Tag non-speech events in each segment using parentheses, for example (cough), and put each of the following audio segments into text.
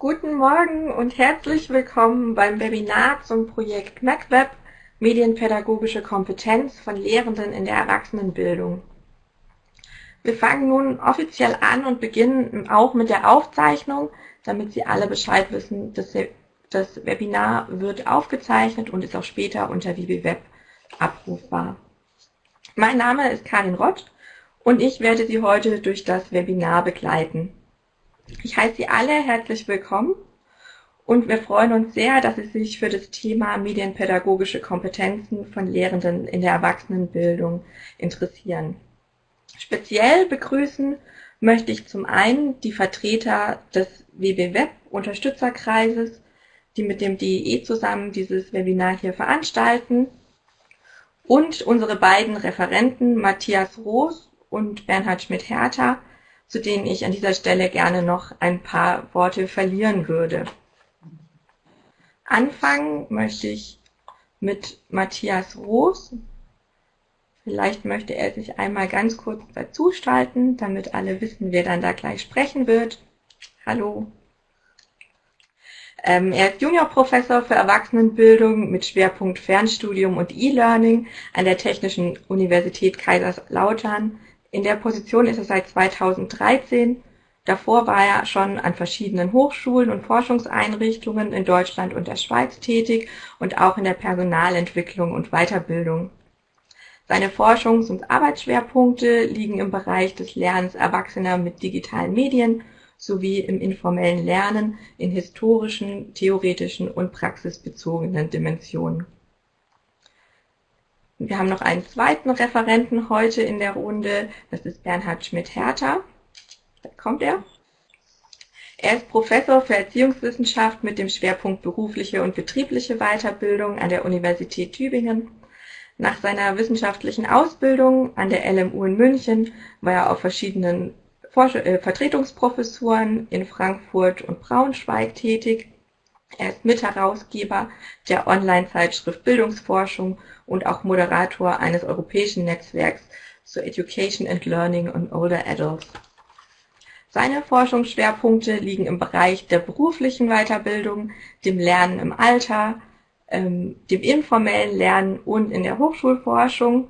Guten Morgen und herzlich willkommen beim Webinar zum Projekt MacWeb Medienpädagogische Kompetenz von Lehrenden in der Erwachsenenbildung. Wir fangen nun offiziell an und beginnen auch mit der Aufzeichnung, damit Sie alle Bescheid wissen, dass das Webinar wird aufgezeichnet und ist auch später unter WiwiWeb abrufbar. Mein Name ist Karin Rott und ich werde Sie heute durch das Webinar begleiten. Ich heiße Sie alle herzlich willkommen und wir freuen uns sehr, dass Sie sich für das Thema medienpädagogische Kompetenzen von Lehrenden in der Erwachsenenbildung interessieren. Speziell begrüßen möchte ich zum einen die Vertreter des WB Unterstützerkreises, die mit dem DEE zusammen dieses Webinar hier veranstalten und unsere beiden Referenten Matthias Roos und Bernhard Schmidt-Hertha, zu denen ich an dieser Stelle gerne noch ein paar Worte verlieren würde. Anfangen möchte ich mit Matthias Roos. Vielleicht möchte er sich einmal ganz kurz dazuschalten, damit alle wissen, wer dann da gleich sprechen wird. Hallo. Ähm, er ist Juniorprofessor für Erwachsenenbildung mit Schwerpunkt Fernstudium und E-Learning an der Technischen Universität Kaiserslautern in der Position ist er seit 2013. Davor war er schon an verschiedenen Hochschulen und Forschungseinrichtungen in Deutschland und der Schweiz tätig und auch in der Personalentwicklung und Weiterbildung. Seine Forschungs- und Arbeitsschwerpunkte liegen im Bereich des Lernens Erwachsener mit digitalen Medien sowie im informellen Lernen in historischen, theoretischen und praxisbezogenen Dimensionen. Wir haben noch einen zweiten Referenten heute in der Runde. Das ist Bernhard Schmidt-Hertha. Da kommt er. Er ist Professor für Erziehungswissenschaft mit dem Schwerpunkt berufliche und betriebliche Weiterbildung an der Universität Tübingen. Nach seiner wissenschaftlichen Ausbildung an der LMU in München war er auf verschiedenen äh, Vertretungsprofessuren in Frankfurt und Braunschweig tätig er ist Mitherausgeber der Online-Zeitschrift Bildungsforschung und auch Moderator eines europäischen Netzwerks zur Education and Learning on Older Adults. Seine Forschungsschwerpunkte liegen im Bereich der beruflichen Weiterbildung, dem Lernen im Alter, ähm, dem informellen Lernen und in der Hochschulforschung.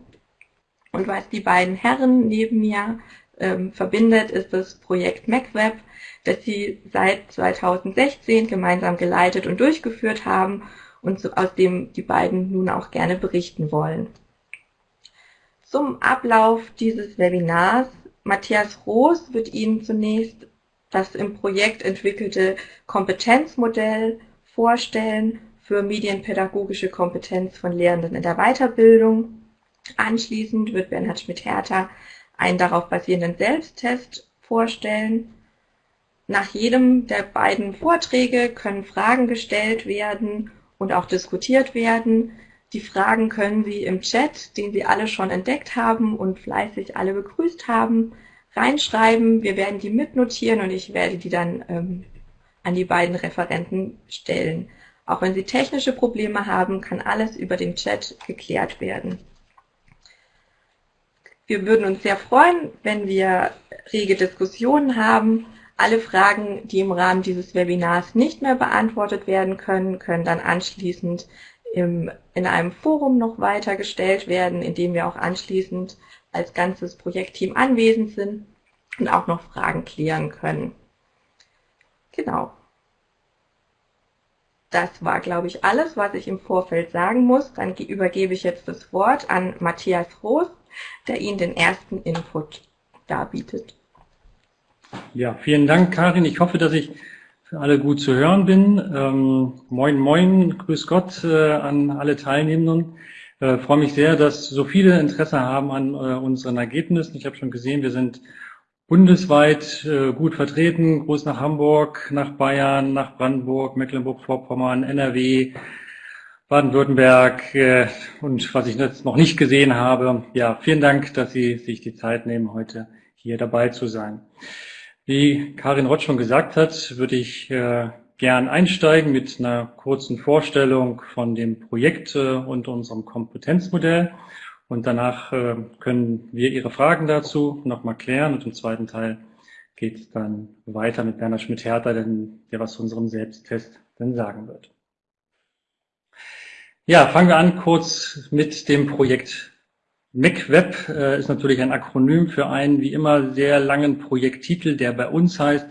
Und was die beiden Herren neben mir ähm, verbindet, ist das Projekt MacWeb, das sie seit 2016 gemeinsam geleitet und durchgeführt haben und aus dem die beiden nun auch gerne berichten wollen. Zum Ablauf dieses Webinars. Matthias Roos wird Ihnen zunächst das im Projekt entwickelte Kompetenzmodell vorstellen für medienpädagogische Kompetenz von Lehrenden in der Weiterbildung. Anschließend wird Bernhard Schmidt-Hertha einen darauf basierenden Selbsttest vorstellen. Nach jedem der beiden Vorträge können Fragen gestellt werden und auch diskutiert werden. Die Fragen können Sie im Chat, den Sie alle schon entdeckt haben und fleißig alle begrüßt haben, reinschreiben. Wir werden die mitnotieren und ich werde die dann ähm, an die beiden Referenten stellen. Auch wenn Sie technische Probleme haben, kann alles über den Chat geklärt werden. Wir würden uns sehr freuen, wenn wir rege Diskussionen haben alle Fragen, die im Rahmen dieses Webinars nicht mehr beantwortet werden können, können dann anschließend im, in einem Forum noch weiter gestellt werden, in dem wir auch anschließend als ganzes Projektteam anwesend sind und auch noch Fragen klären können. Genau. Das war, glaube ich, alles, was ich im Vorfeld sagen muss. Dann übergebe ich jetzt das Wort an Matthias Roos, der Ihnen den ersten Input darbietet. Ja, vielen Dank, Karin. Ich hoffe, dass ich für alle gut zu hören bin. Ähm, moin, moin, grüß Gott äh, an alle Teilnehmenden. Äh, freue mich sehr, dass so viele Interesse haben an äh, unseren Ergebnissen. Ich habe schon gesehen, wir sind bundesweit äh, gut vertreten. Groß nach Hamburg, nach Bayern, nach Brandenburg, Mecklenburg-Vorpommern, NRW, Baden-Württemberg äh, und was ich jetzt noch nicht gesehen habe. Ja, vielen Dank, dass Sie sich die Zeit nehmen, heute hier dabei zu sein. Wie Karin Rott schon gesagt hat, würde ich äh, gern einsteigen mit einer kurzen Vorstellung von dem Projekt äh, und unserem Kompetenzmodell. Und danach äh, können wir Ihre Fragen dazu nochmal klären und im zweiten Teil geht es dann weiter mit Bernhard Schmidt-Hertha, der was zu unserem Selbsttest dann sagen wird. Ja, fangen wir an kurz mit dem Projekt MacWeb äh, ist natürlich ein Akronym für einen wie immer sehr langen Projekttitel, der bei uns heißt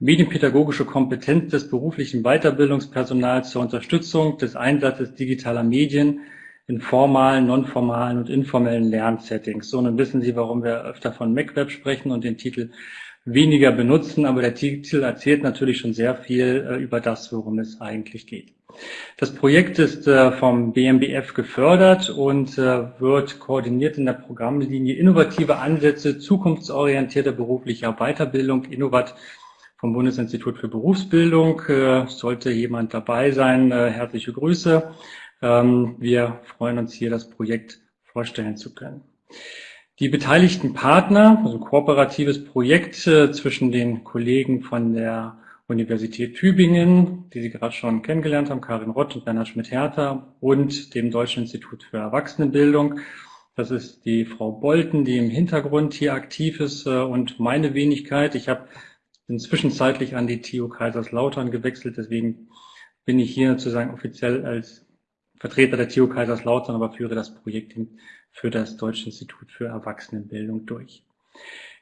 Medienpädagogische Kompetenz des beruflichen Weiterbildungspersonals zur Unterstützung des Einsatzes digitaler Medien in formalen, nonformalen und informellen Lernsettings. So, nun wissen Sie, warum wir öfter von MacWeb sprechen und den Titel weniger benutzen, aber der Titel erzählt natürlich schon sehr viel äh, über das, worum es eigentlich geht. Das Projekt ist äh, vom BMBF gefördert und äh, wird koordiniert in der Programmlinie Innovative Ansätze zukunftsorientierter beruflicher Weiterbildung, Innovat vom Bundesinstitut für Berufsbildung. Äh, sollte jemand dabei sein, äh, herzliche Grüße. Ähm, wir freuen uns hier, das Projekt vorstellen zu können. Die beteiligten Partner, also kooperatives Projekt äh, zwischen den Kollegen von der Universität Tübingen, die Sie gerade schon kennengelernt haben, Karin Rott und Bernhard Schmidt-Hertha und dem Deutschen Institut für Erwachsenenbildung. Das ist die Frau Bolten, die im Hintergrund hier aktiv ist äh, und meine Wenigkeit. Ich habe bin zwischenzeitlich an die TU Kaiserslautern gewechselt, deswegen bin ich hier sozusagen offiziell als Vertreter der TU Kaiserslautern, aber führe das Projekt für das Deutsche Institut für Erwachsenenbildung durch.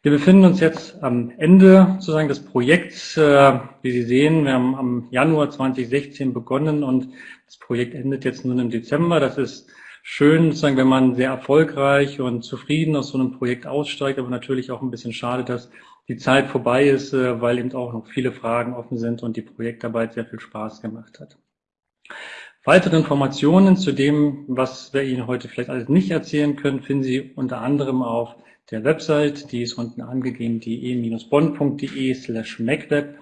Wir befinden uns jetzt am Ende sozusagen des Projekts. Äh, wie Sie sehen, wir haben am Januar 2016 begonnen und das Projekt endet jetzt nun im Dezember. Das ist schön, sozusagen, wenn man sehr erfolgreich und zufrieden aus so einem Projekt aussteigt, aber natürlich auch ein bisschen schade, dass die Zeit vorbei ist, äh, weil eben auch noch viele Fragen offen sind und die Projektarbeit sehr viel Spaß gemacht hat. Weitere Informationen zu dem, was wir Ihnen heute vielleicht alles nicht erzählen können, finden Sie unter anderem auf der Website, die ist unten angegeben, die e-bonn.de slash macweb.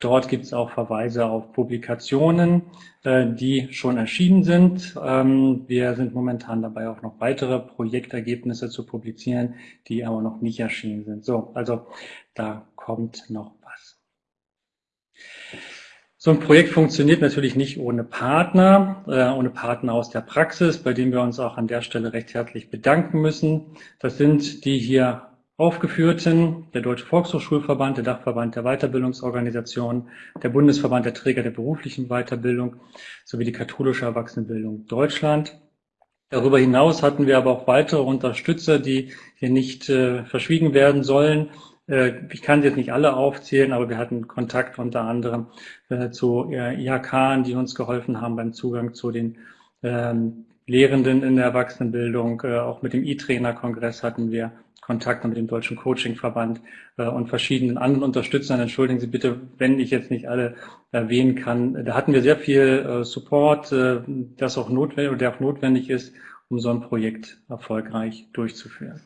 Dort gibt es auch Verweise auf Publikationen, äh, die schon erschienen sind. Ähm, wir sind momentan dabei, auch noch weitere Projektergebnisse zu publizieren, die aber noch nicht erschienen sind. So, also da kommt noch was. So ein Projekt funktioniert natürlich nicht ohne Partner, äh, ohne Partner aus der Praxis, bei denen wir uns auch an der Stelle recht herzlich bedanken müssen. Das sind die hier aufgeführten, der Deutsche Volkshochschulverband, der Dachverband der Weiterbildungsorganisationen, der Bundesverband der Träger der beruflichen Weiterbildung sowie die katholische Erwachsenenbildung Deutschland. Darüber hinaus hatten wir aber auch weitere Unterstützer, die hier nicht äh, verschwiegen werden sollen. Äh, ich kann sie jetzt nicht alle aufzählen, aber wir hatten Kontakt unter anderem äh, zu IHK, die uns geholfen haben beim Zugang zu den ähm, Lehrenden in der Erwachsenenbildung. Äh, auch mit dem E-Trainer-Kongress hatten wir Kontakt mit dem Deutschen Coaching-Verband und verschiedenen anderen Unterstützern. Entschuldigen Sie bitte, wenn ich jetzt nicht alle erwähnen kann. Da hatten wir sehr viel Support, das auch notwendig, der auch notwendig ist, um so ein Projekt erfolgreich durchzuführen.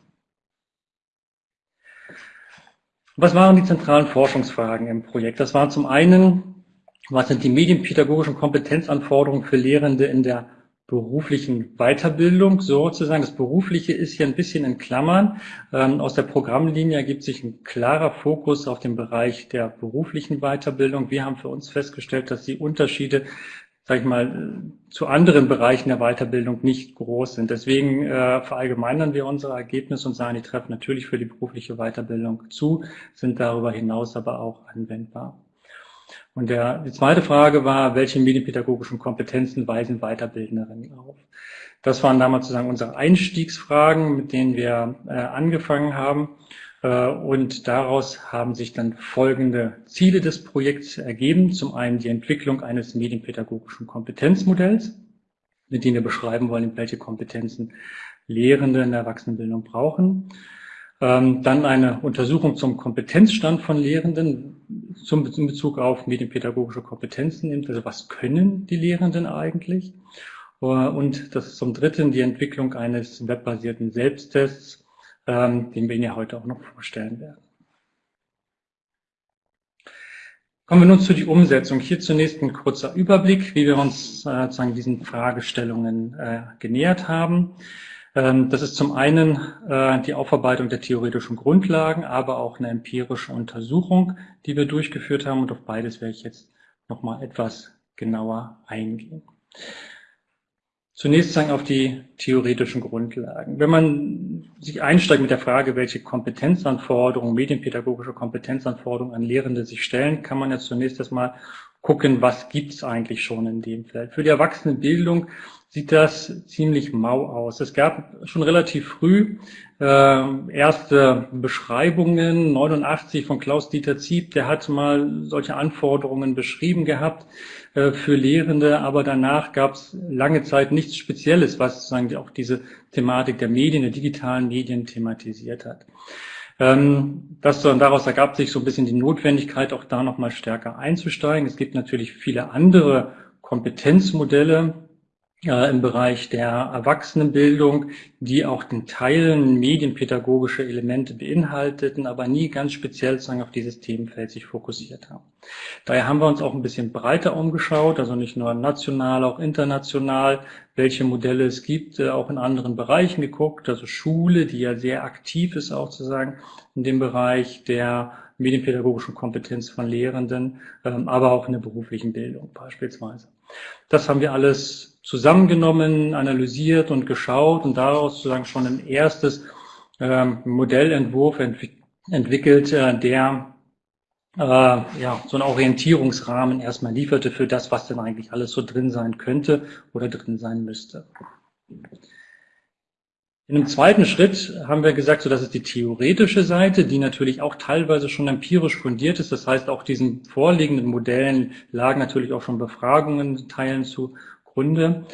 Was waren die zentralen Forschungsfragen im Projekt? Das waren zum einen, was sind die medienpädagogischen Kompetenzanforderungen für Lehrende in der beruflichen Weiterbildung sozusagen. Das Berufliche ist hier ein bisschen in Klammern. Ähm, aus der Programmlinie ergibt sich ein klarer Fokus auf den Bereich der beruflichen Weiterbildung. Wir haben für uns festgestellt, dass die Unterschiede sag ich mal, zu anderen Bereichen der Weiterbildung nicht groß sind. Deswegen äh, verallgemeinern wir unsere Ergebnisse und sagen, die treffen natürlich für die berufliche Weiterbildung zu, sind darüber hinaus aber auch anwendbar. Und der, die zweite Frage war, welche medienpädagogischen Kompetenzen weisen Weiterbildnerinnen auf? Das waren damals sozusagen unsere Einstiegsfragen, mit denen wir äh, angefangen haben. Äh, und daraus haben sich dann folgende Ziele des Projekts ergeben. Zum einen die Entwicklung eines medienpädagogischen Kompetenzmodells, mit dem wir beschreiben wollen, welche Kompetenzen Lehrende in der Erwachsenenbildung brauchen. Ähm, dann eine Untersuchung zum Kompetenzstand von Lehrenden zum, in Bezug auf medienpädagogische Kompetenzen, also was können die Lehrenden eigentlich? Äh, und das zum Dritten die Entwicklung eines webbasierten Selbsttests, ähm, den wir Ihnen ja heute auch noch vorstellen werden. Kommen wir nun zu die Umsetzung. Hier zunächst ein kurzer Überblick, wie wir uns äh, sozusagen diesen Fragestellungen äh, genähert haben. Ähm, das ist zum einen äh, die Aufarbeitung der theoretischen Grundlagen, aber auch eine empirische Untersuchung, die wir durchgeführt haben. Und auf beides werde ich jetzt nochmal etwas genauer eingehen. Zunächst sagen auf die theoretischen Grundlagen. Wenn man sich einsteigt mit der Frage, welche Kompetenzanforderungen, medienpädagogische Kompetenzanforderungen an Lehrende sich stellen, kann man ja zunächst erstmal gucken, was gibt es eigentlich schon in dem Feld. Für die Erwachsenenbildung sieht das ziemlich mau aus. Es gab schon relativ früh äh, erste Beschreibungen, 89 von Klaus-Dieter Zieb, der hat mal solche Anforderungen beschrieben gehabt für Lehrende, aber danach gab es lange Zeit nichts Spezielles, was sozusagen auch diese Thematik der Medien, der digitalen Medien thematisiert hat. Ähm, das, daraus ergab sich so ein bisschen die Notwendigkeit, auch da nochmal stärker einzusteigen. Es gibt natürlich viele andere Kompetenzmodelle, im Bereich der Erwachsenenbildung, die auch in Teilen medienpädagogische Elemente beinhalteten, aber nie ganz speziell sozusagen auf dieses Themenfeld sich fokussiert haben. Daher haben wir uns auch ein bisschen breiter umgeschaut, also nicht nur national, auch international, welche Modelle es gibt, äh, auch in anderen Bereichen geguckt, also Schule, die ja sehr aktiv ist auch zu sagen, in dem Bereich der medienpädagogischen Kompetenz von Lehrenden, ähm, aber auch in der beruflichen Bildung beispielsweise. Das haben wir alles zusammengenommen, analysiert und geschaut und daraus sozusagen schon ein erstes ähm, Modellentwurf entwick entwickelt, äh, der äh, ja, so einen Orientierungsrahmen erstmal lieferte für das, was denn eigentlich alles so drin sein könnte oder drin sein müsste. In einem zweiten Schritt haben wir gesagt, so das ist die theoretische Seite, die natürlich auch teilweise schon empirisch fundiert ist. Das heißt, auch diesen vorliegenden Modellen lagen natürlich auch schon Befragungen Teilen zu Gründe.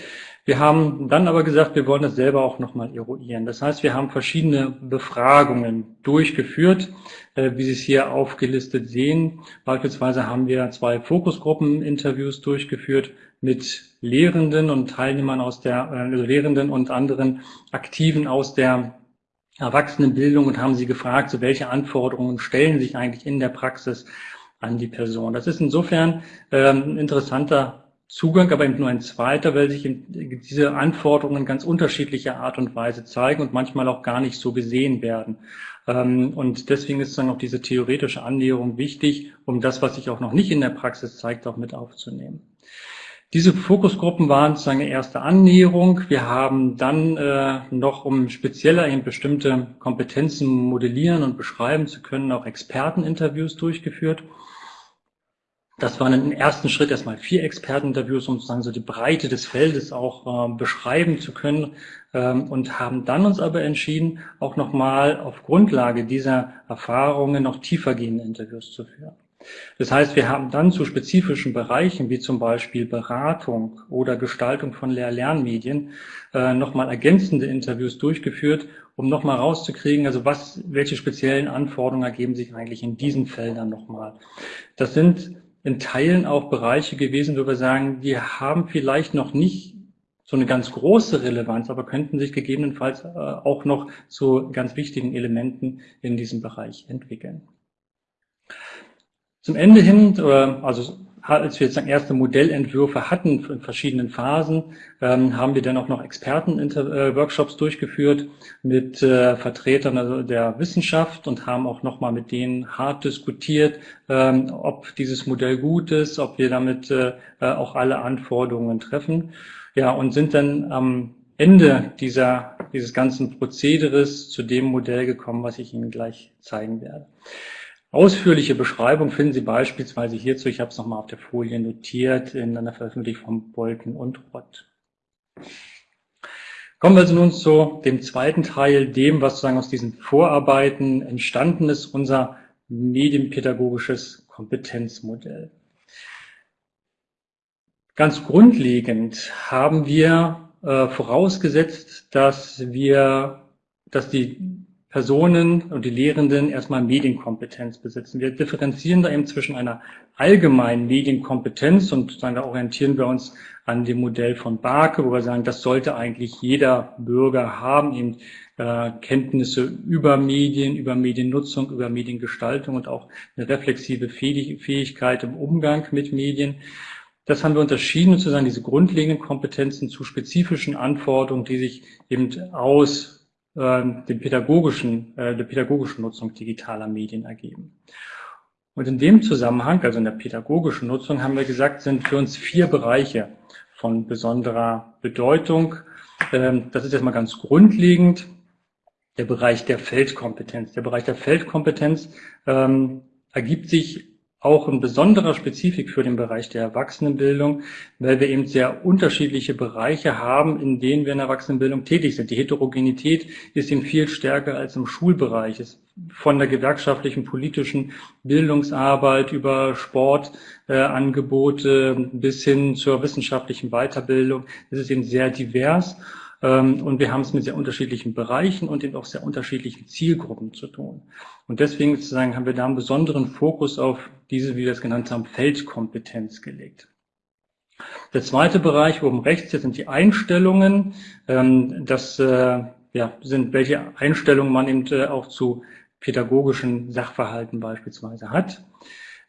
Wir haben dann aber gesagt, wir wollen das selber auch nochmal eruieren. Das heißt, wir haben verschiedene Befragungen durchgeführt, äh, wie Sie es hier aufgelistet sehen. Beispielsweise haben wir zwei Fokusgruppen-Interviews durchgeführt mit Lehrenden und Teilnehmern aus der, äh, also Lehrenden und anderen Aktiven aus der Erwachsenenbildung und haben sie gefragt, so welche Anforderungen stellen sich eigentlich in der Praxis an die Person. Das ist insofern ähm, ein interessanter Zugang, aber eben nur ein zweiter, weil sich diese Anforderungen ganz unterschiedlicher Art und Weise zeigen und manchmal auch gar nicht so gesehen werden. Ähm, und deswegen ist dann auch diese theoretische Annäherung wichtig, um das, was sich auch noch nicht in der Praxis zeigt, auch mit aufzunehmen. Diese Fokusgruppen waren sozusagen eine erste Annäherung. Wir haben dann äh, noch, um spezieller eben bestimmte Kompetenzen modellieren und beschreiben zu können, auch Experteninterviews durchgeführt. Das waren im ersten Schritt erstmal vier Experteninterviews, um sozusagen so die Breite des Feldes auch äh, beschreiben zu können ähm, und haben dann uns aber entschieden, auch nochmal auf Grundlage dieser Erfahrungen noch tiefergehende Interviews zu führen. Das heißt, wir haben dann zu spezifischen Bereichen wie zum Beispiel Beratung oder Gestaltung von Lehr-Lernmedien äh, nochmal ergänzende Interviews durchgeführt, um nochmal rauszukriegen, also was, welche speziellen Anforderungen ergeben sich eigentlich in diesen Feldern nochmal. Das sind in Teilen auch Bereiche gewesen, wo wir sagen, die haben vielleicht noch nicht so eine ganz große Relevanz, aber könnten sich gegebenenfalls äh, auch noch zu ganz wichtigen Elementen in diesem Bereich entwickeln. Zum Ende hin, also als wir jetzt erste Modellentwürfe hatten in verschiedenen Phasen, ähm, haben wir dann auch noch Experten-Workshops äh, durchgeführt mit äh, Vertretern also der Wissenschaft und haben auch nochmal mit denen hart diskutiert, ähm, ob dieses Modell gut ist, ob wir damit äh, auch alle Anforderungen treffen. Ja, und sind dann am Ende dieser, dieses ganzen Prozederes zu dem Modell gekommen, was ich Ihnen gleich zeigen werde. Ausführliche Beschreibung finden Sie beispielsweise hierzu, ich habe es nochmal auf der Folie notiert, in einer Veröffentlichung von Bolken und Rott. Kommen wir also nun zu dem zweiten Teil, dem, was sozusagen aus diesen Vorarbeiten entstanden ist, unser medienpädagogisches Kompetenzmodell. Ganz grundlegend haben wir äh, vorausgesetzt, dass wir, dass die Personen und die Lehrenden erstmal Medienkompetenz besitzen. Wir differenzieren da eben zwischen einer allgemeinen Medienkompetenz und da orientieren wir uns an dem Modell von Barke, wo wir sagen, das sollte eigentlich jeder Bürger haben, eben äh, Kenntnisse über Medien, über Mediennutzung, über Mediengestaltung und auch eine reflexive Fähigkeit im Umgang mit Medien. Das haben wir unterschieden, sozusagen diese grundlegenden Kompetenzen zu spezifischen Anforderungen, die sich eben aus den pädagogischen, äh, der pädagogischen Nutzung digitaler Medien ergeben. Und in dem Zusammenhang, also in der pädagogischen Nutzung, haben wir gesagt, sind für uns vier Bereiche von besonderer Bedeutung. Ähm, das ist erstmal ganz grundlegend der Bereich der Feldkompetenz. Der Bereich der Feldkompetenz ähm, ergibt sich auch ein besonderer Spezifik für den Bereich der Erwachsenenbildung, weil wir eben sehr unterschiedliche Bereiche haben, in denen wir in der Erwachsenenbildung tätig sind. Die Heterogenität ist eben viel stärker als im Schulbereich. Es von der gewerkschaftlichen, politischen Bildungsarbeit über Sportangebote äh, bis hin zur wissenschaftlichen Weiterbildung. Es ist eben sehr divers. Ähm, und wir haben es mit sehr unterschiedlichen Bereichen und eben auch sehr unterschiedlichen Zielgruppen zu tun. Und deswegen sozusagen haben wir da einen besonderen Fokus auf diese, wie wir es genannt haben, Feldkompetenz gelegt. Der zweite Bereich oben rechts, hier sind die Einstellungen. Ähm, das äh, sind, welche Einstellungen man eben äh, auch zu pädagogischen Sachverhalten beispielsweise hat.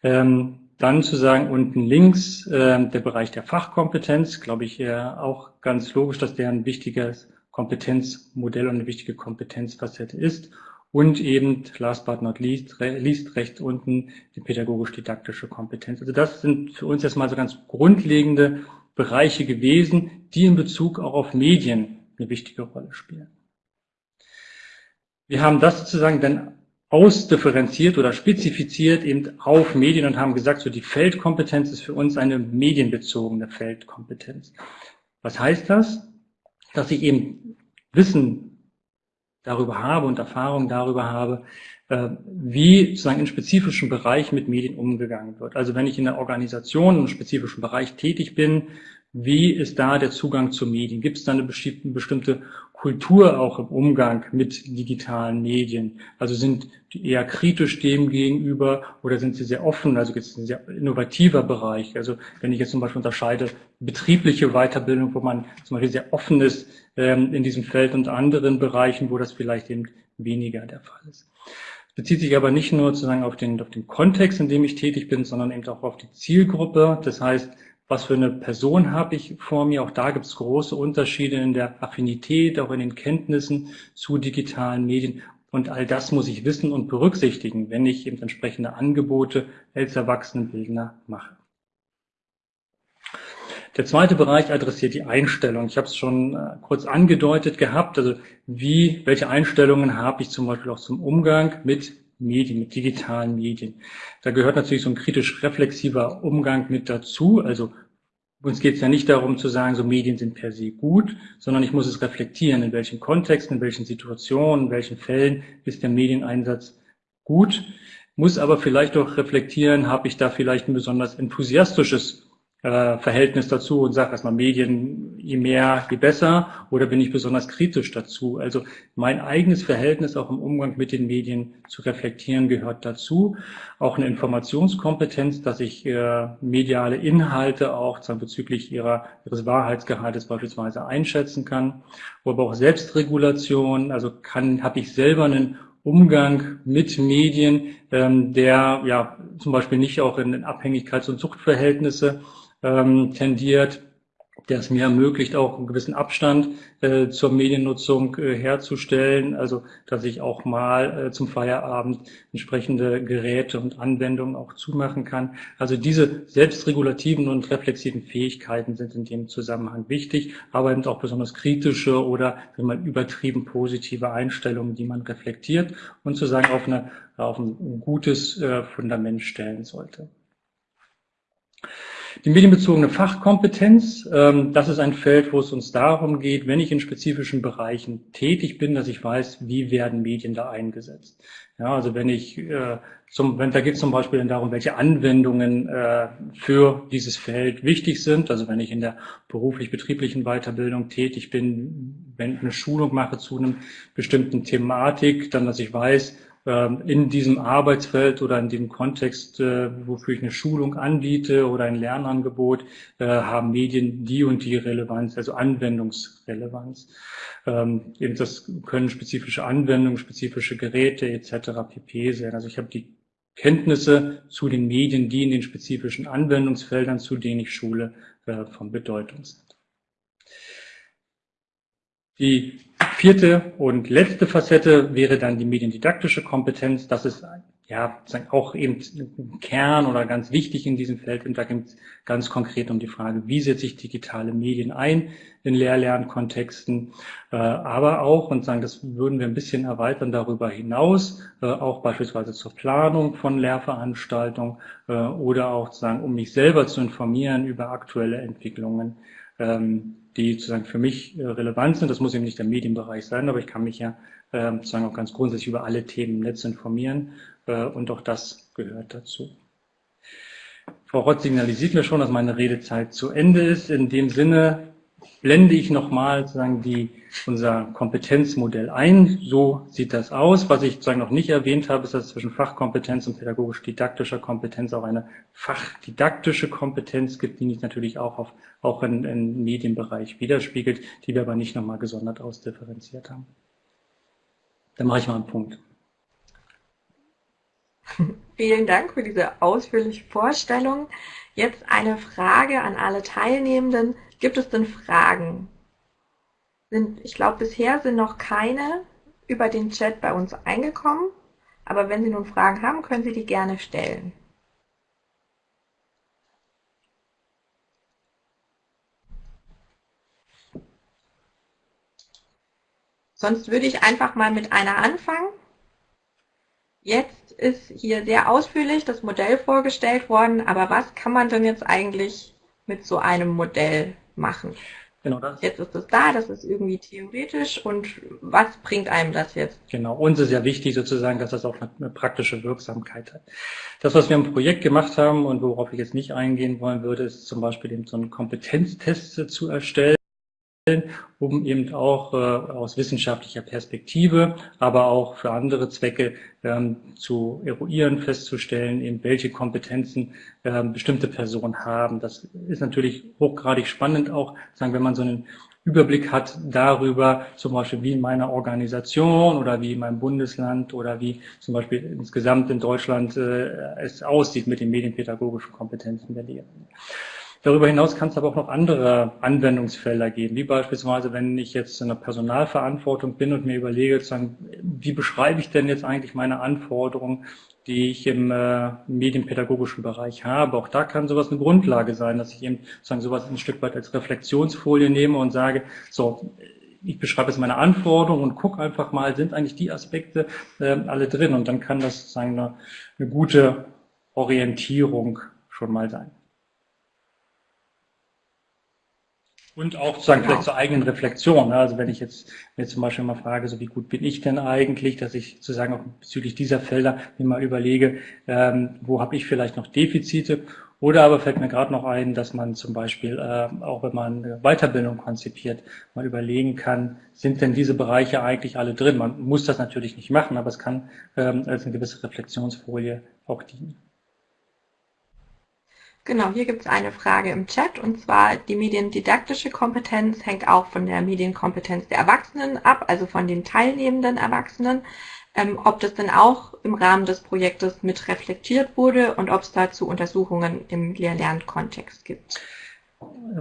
Ähm, dann zu sagen, unten links äh, der Bereich der Fachkompetenz, glaube ich, äh, auch ganz logisch, dass der ein wichtiges Kompetenzmodell und eine wichtige Kompetenzfacette ist. Und eben, last but not least, re least rechts unten die pädagogisch-didaktische Kompetenz. Also das sind für uns erstmal so ganz grundlegende Bereiche gewesen, die in Bezug auch auf Medien eine wichtige Rolle spielen. Wir haben das sozusagen dann ausdifferenziert oder spezifiziert eben auf Medien und haben gesagt, so die Feldkompetenz ist für uns eine medienbezogene Feldkompetenz. Was heißt das? Dass ich eben Wissen darüber habe und Erfahrung darüber habe, äh, wie sozusagen in spezifischen Bereichen mit Medien umgegangen wird. Also wenn ich in der Organisation im spezifischen Bereich tätig bin, wie ist da der Zugang zu Medien? Gibt es da eine bestimmte Kultur auch im Umgang mit digitalen Medien? Also sind die eher kritisch dem gegenüber oder sind sie sehr offen? Also gibt es ein sehr innovativer Bereich. Also wenn ich jetzt zum Beispiel unterscheide, betriebliche Weiterbildung, wo man zum Beispiel sehr offen ist ähm, in diesem Feld und anderen Bereichen, wo das vielleicht eben weniger der Fall ist. Bezieht sich aber nicht nur sozusagen auf den, auf den Kontext, in dem ich tätig bin, sondern eben auch auf die Zielgruppe. Das heißt, was für eine Person habe ich vor mir. Auch da gibt es große Unterschiede in der Affinität, auch in den Kenntnissen zu digitalen Medien. Und all das muss ich wissen und berücksichtigen, wenn ich eben entsprechende Angebote als Erwachsenenbildner mache. Der zweite Bereich adressiert die Einstellung. Ich habe es schon äh, kurz angedeutet gehabt. Also wie, welche Einstellungen habe ich zum Beispiel auch zum Umgang mit Medien, mit digitalen Medien. Da gehört natürlich so ein kritisch reflexiver Umgang mit dazu. Also uns geht es ja nicht darum zu sagen, so Medien sind per se gut, sondern ich muss es reflektieren, in welchen Kontexten, in welchen Situationen, in welchen Fällen ist der Medieneinsatz gut, muss aber vielleicht auch reflektieren, habe ich da vielleicht ein besonders enthusiastisches äh, Verhältnis dazu und sage erstmal Medien, je mehr, je besser, oder bin ich besonders kritisch dazu? Also mein eigenes Verhältnis auch im Umgang mit den Medien zu reflektieren gehört dazu. Auch eine Informationskompetenz, dass ich äh, mediale Inhalte auch sagen, bezüglich ihrer, ihres Wahrheitsgehaltes beispielsweise einschätzen kann. Aber auch Selbstregulation, also kann, habe ich selber einen Umgang mit Medien, ähm, der ja zum Beispiel nicht auch in Abhängigkeits- und Suchtverhältnisse ähm, tendiert, der es mir ermöglicht, auch einen gewissen Abstand äh, zur Mediennutzung äh, herzustellen, also dass ich auch mal äh, zum Feierabend entsprechende Geräte und Anwendungen auch zumachen kann. Also diese selbstregulativen und reflexiven Fähigkeiten sind in dem Zusammenhang wichtig, aber eben auch besonders kritische oder wenn man übertrieben positive Einstellungen, die man reflektiert und sozusagen auf, eine, auf ein gutes äh, Fundament stellen sollte. Die medienbezogene Fachkompetenz, ähm, das ist ein Feld, wo es uns darum geht, wenn ich in spezifischen Bereichen tätig bin, dass ich weiß, wie werden Medien da eingesetzt. Ja, also wenn ich äh, zum, wenn da geht es zum Beispiel darum, welche Anwendungen äh, für dieses Feld wichtig sind. Also wenn ich in der beruflich-betrieblichen Weiterbildung tätig bin, wenn ich eine Schulung mache zu einem bestimmten Thematik, dann dass ich weiß, in diesem Arbeitsfeld oder in dem Kontext, äh, wofür ich eine Schulung anbiete oder ein Lernangebot, äh, haben Medien die und die Relevanz, also Anwendungsrelevanz. Ähm, eben das können spezifische Anwendungen, spezifische Geräte etc. pp. sein. Also ich habe die Kenntnisse zu den Medien, die in den spezifischen Anwendungsfeldern, zu denen ich schule, äh, von Bedeutung sind. Die vierte und letzte Facette wäre dann die mediendidaktische Kompetenz. Das ist ja, auch eben Kern oder ganz wichtig in diesem Feld. Und da geht es ganz konkret um die Frage, wie setze ich digitale Medien ein in Lehr-Lernkontexten, äh, aber auch, und sagen, das würden wir ein bisschen erweitern darüber hinaus, äh, auch beispielsweise zur Planung von Lehrveranstaltungen äh, oder auch sagen, um mich selber zu informieren über aktuelle Entwicklungen, ähm, die sozusagen für mich relevant sind. Das muss eben nicht der Medienbereich sein, aber ich kann mich ja sozusagen auch ganz grundsätzlich über alle Themen im Netz informieren äh, und auch das gehört dazu. Frau Rott signalisiert mir schon, dass meine Redezeit zu Ende ist. In dem Sinne blende ich nochmal sozusagen die, unser Kompetenzmodell ein. So sieht das aus. Was ich sozusagen noch nicht erwähnt habe, ist, dass zwischen Fachkompetenz und pädagogisch-didaktischer Kompetenz auch eine fachdidaktische Kompetenz gibt, die sich natürlich auch, auf, auch im, im Medienbereich widerspiegelt, die wir aber nicht nochmal gesondert ausdifferenziert haben. Dann mache ich mal einen Punkt. (laughs) Vielen Dank für diese ausführliche Vorstellung. Jetzt eine Frage an alle Teilnehmenden. Gibt es denn Fragen? Sind, ich glaube, bisher sind noch keine über den Chat bei uns eingekommen. Aber wenn Sie nun Fragen haben, können Sie die gerne stellen. Sonst würde ich einfach mal mit einer anfangen. Jetzt ist hier sehr ausführlich das Modell vorgestellt worden, aber was kann man denn jetzt eigentlich mit so einem Modell machen? Genau das. Jetzt ist es da, das ist irgendwie theoretisch und was bringt einem das jetzt? Genau, uns ist ja wichtig sozusagen, dass das auch eine praktische Wirksamkeit hat. Das, was wir im Projekt gemacht haben und worauf ich jetzt nicht eingehen wollen würde, ist zum Beispiel eben so einen Kompetenztest zu erstellen um eben auch äh, aus wissenschaftlicher Perspektive, aber auch für andere Zwecke ähm, zu eruieren, festzustellen, eben welche Kompetenzen äh, bestimmte Personen haben. Das ist natürlich hochgradig spannend, auch sagen, wenn man so einen Überblick hat darüber, zum Beispiel wie in meiner Organisation oder wie in meinem Bundesland oder wie zum Beispiel insgesamt in Deutschland äh, es aussieht mit den medienpädagogischen Kompetenzen der Lehrer. Darüber hinaus kann es aber auch noch andere Anwendungsfelder geben, wie beispielsweise, wenn ich jetzt in der Personalverantwortung bin und mir überlege, wie beschreibe ich denn jetzt eigentlich meine Anforderungen, die ich im äh, medienpädagogischen Bereich habe. Auch da kann sowas eine Grundlage sein, dass ich eben sozusagen sowas ein Stück weit als Reflexionsfolie nehme und sage, so, ich beschreibe jetzt meine Anforderungen und gucke einfach mal, sind eigentlich die Aspekte äh, alle drin? Und dann kann das sozusagen eine, eine gute Orientierung schon mal sein. Und auch sozusagen genau. vielleicht zur eigenen Reflexion. Ne? Also wenn ich jetzt mir zum Beispiel mal frage, so wie gut bin ich denn eigentlich, dass ich sozusagen auch bezüglich dieser Felder mir mal überlege, ähm, wo habe ich vielleicht noch Defizite. Oder aber fällt mir gerade noch ein, dass man zum Beispiel, äh, auch wenn man Weiterbildung konzipiert, mal überlegen kann, sind denn diese Bereiche eigentlich alle drin? Man muss das natürlich nicht machen, aber es kann ähm, als eine gewisse Reflexionsfolie auch dienen. Genau, hier gibt es eine Frage im Chat und zwar die mediendidaktische Kompetenz hängt auch von der Medienkompetenz der Erwachsenen ab, also von den teilnehmenden Erwachsenen. Ähm, ob das denn auch im Rahmen des Projektes mit reflektiert wurde und ob es dazu Untersuchungen im Lehr-Lern-Kontext gibt.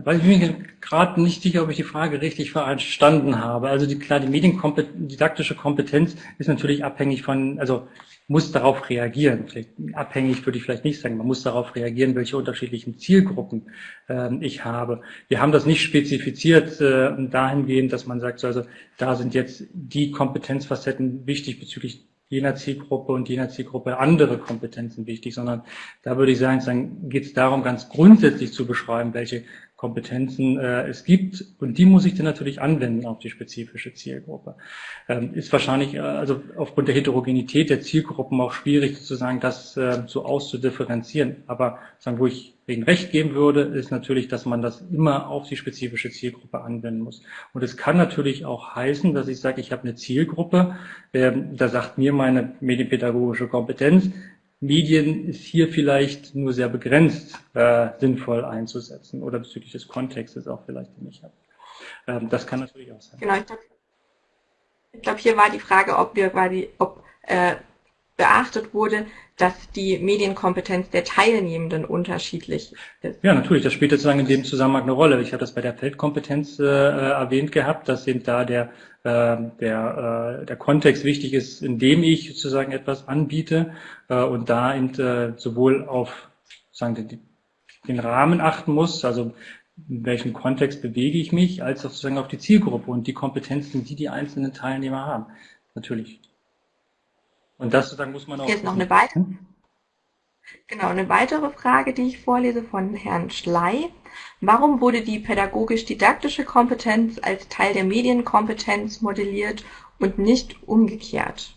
Weil ich mir gerade nicht sicher, ob ich die Frage richtig verstanden habe. Also die, klar, die mediendidaktische Kompetenz ist natürlich abhängig von, also muss darauf reagieren. Vielleicht abhängig würde ich vielleicht nicht sagen. Man muss darauf reagieren, welche unterschiedlichen Zielgruppen äh, ich habe. Wir haben das nicht spezifiziert äh, dahingehend, dass man sagt, so, also da sind jetzt die Kompetenzfacetten wichtig bezüglich jener Zielgruppe und jener Zielgruppe andere Kompetenzen wichtig, sondern da würde ich sagen, dann geht es darum, ganz grundsätzlich zu beschreiben, welche Kompetenzen äh, es gibt und die muss ich dann natürlich anwenden auf die spezifische Zielgruppe. Ähm, ist wahrscheinlich äh, also aufgrund der Heterogenität der Zielgruppen auch schwierig sozusagen das äh, so auszudifferenzieren. Aber sagen, wo ich wegen Recht geben würde, ist natürlich, dass man das immer auf die spezifische Zielgruppe anwenden muss. Und es kann natürlich auch heißen, dass ich sage, ich habe eine Zielgruppe, äh, da sagt mir meine medienpädagogische Kompetenz, Medien ist hier vielleicht nur sehr begrenzt äh, sinnvoll einzusetzen oder bezüglich des Kontextes auch vielleicht nicht. Ähm, das kann natürlich auch sein. Genau, ich glaube, glaub, hier war die Frage, ob wir quasi, ob äh, beachtet wurde, dass die Medienkompetenz der Teilnehmenden unterschiedlich ist. Ja, natürlich. Das spielt sozusagen in dem Zusammenhang eine Rolle. Ich habe das bei der Feldkompetenz äh, erwähnt gehabt, dass eben da der, äh, der, äh, der Kontext wichtig ist, in dem ich sozusagen etwas anbiete äh, und da eben, äh, sowohl auf sozusagen den, den Rahmen achten muss, also in welchem Kontext bewege ich mich, als auch sozusagen auf die Zielgruppe und die Kompetenzen, die die einzelnen Teilnehmer haben. Natürlich. Und das sozusagen muss man auch. Jetzt noch eine weitere. Genau, eine weitere Frage, die ich vorlese von Herrn Schley. Warum wurde die pädagogisch-didaktische Kompetenz als Teil der Medienkompetenz modelliert und nicht umgekehrt?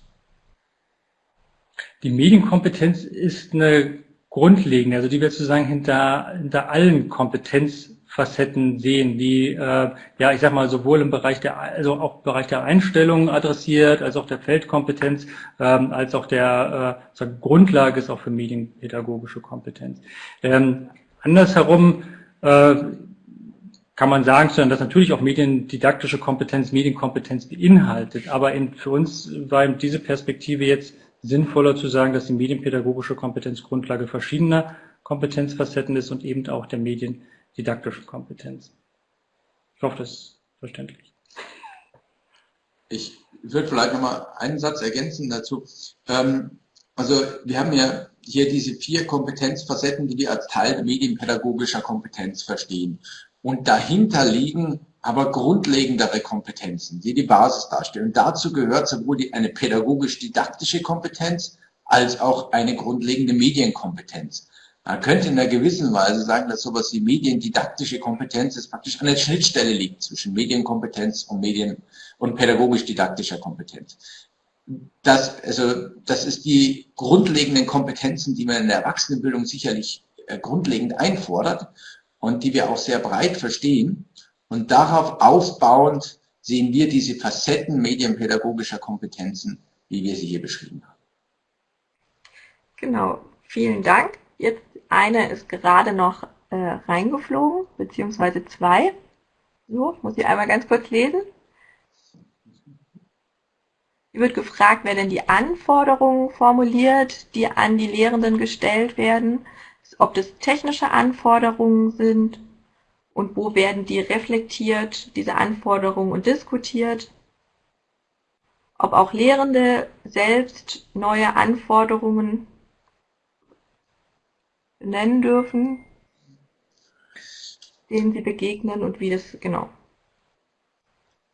Die Medienkompetenz ist eine grundlegende, also die wir sozusagen hinter, hinter allen Kompetenz Facetten sehen, die, äh, ja, ich sag mal, sowohl im Bereich der, also auch im Bereich der Einstellungen adressiert, als auch der Feldkompetenz, ähm, als auch der äh, Grundlage ist auch für medienpädagogische Kompetenz. Ähm, andersherum äh, kann man sagen, dass natürlich auch mediendidaktische Kompetenz Medienkompetenz beinhaltet, aber in, für uns war eben diese Perspektive jetzt sinnvoller zu sagen, dass die medienpädagogische Kompetenz Grundlage verschiedener Kompetenzfacetten ist und eben auch der Medien didaktische Kompetenz. Ich hoffe, das ist verständlich. Ich würde vielleicht nochmal einen Satz ergänzen dazu. Ähm, also wir haben ja hier diese vier Kompetenzfacetten, die wir als Teil medienpädagogischer Kompetenz verstehen. Und dahinter liegen aber grundlegendere Kompetenzen, die die Basis darstellen. Und dazu gehört sowohl die, eine pädagogisch-didaktische Kompetenz als auch eine grundlegende Medienkompetenz. Man könnte in einer gewissen Weise sagen, dass sowas wie mediendidaktische Kompetenz ist praktisch an der Schnittstelle liegt zwischen Medienkompetenz und Medien- und pädagogisch-didaktischer Kompetenz. Das, also, das ist die grundlegenden Kompetenzen, die man in der Erwachsenenbildung sicherlich äh, grundlegend einfordert und die wir auch sehr breit verstehen. Und darauf aufbauend sehen wir diese Facetten medienpädagogischer Kompetenzen, wie wir sie hier beschrieben haben. Genau, vielen Dank. Jetzt eine ist gerade noch äh, reingeflogen, beziehungsweise zwei. So, muss ich einmal ganz kurz lesen. Hier wird gefragt, wer denn die Anforderungen formuliert, die an die Lehrenden gestellt werden, ob das technische Anforderungen sind und wo werden die reflektiert, diese Anforderungen und diskutiert, ob auch Lehrende selbst neue Anforderungen nennen dürfen, denen Sie begegnen und wie das genau.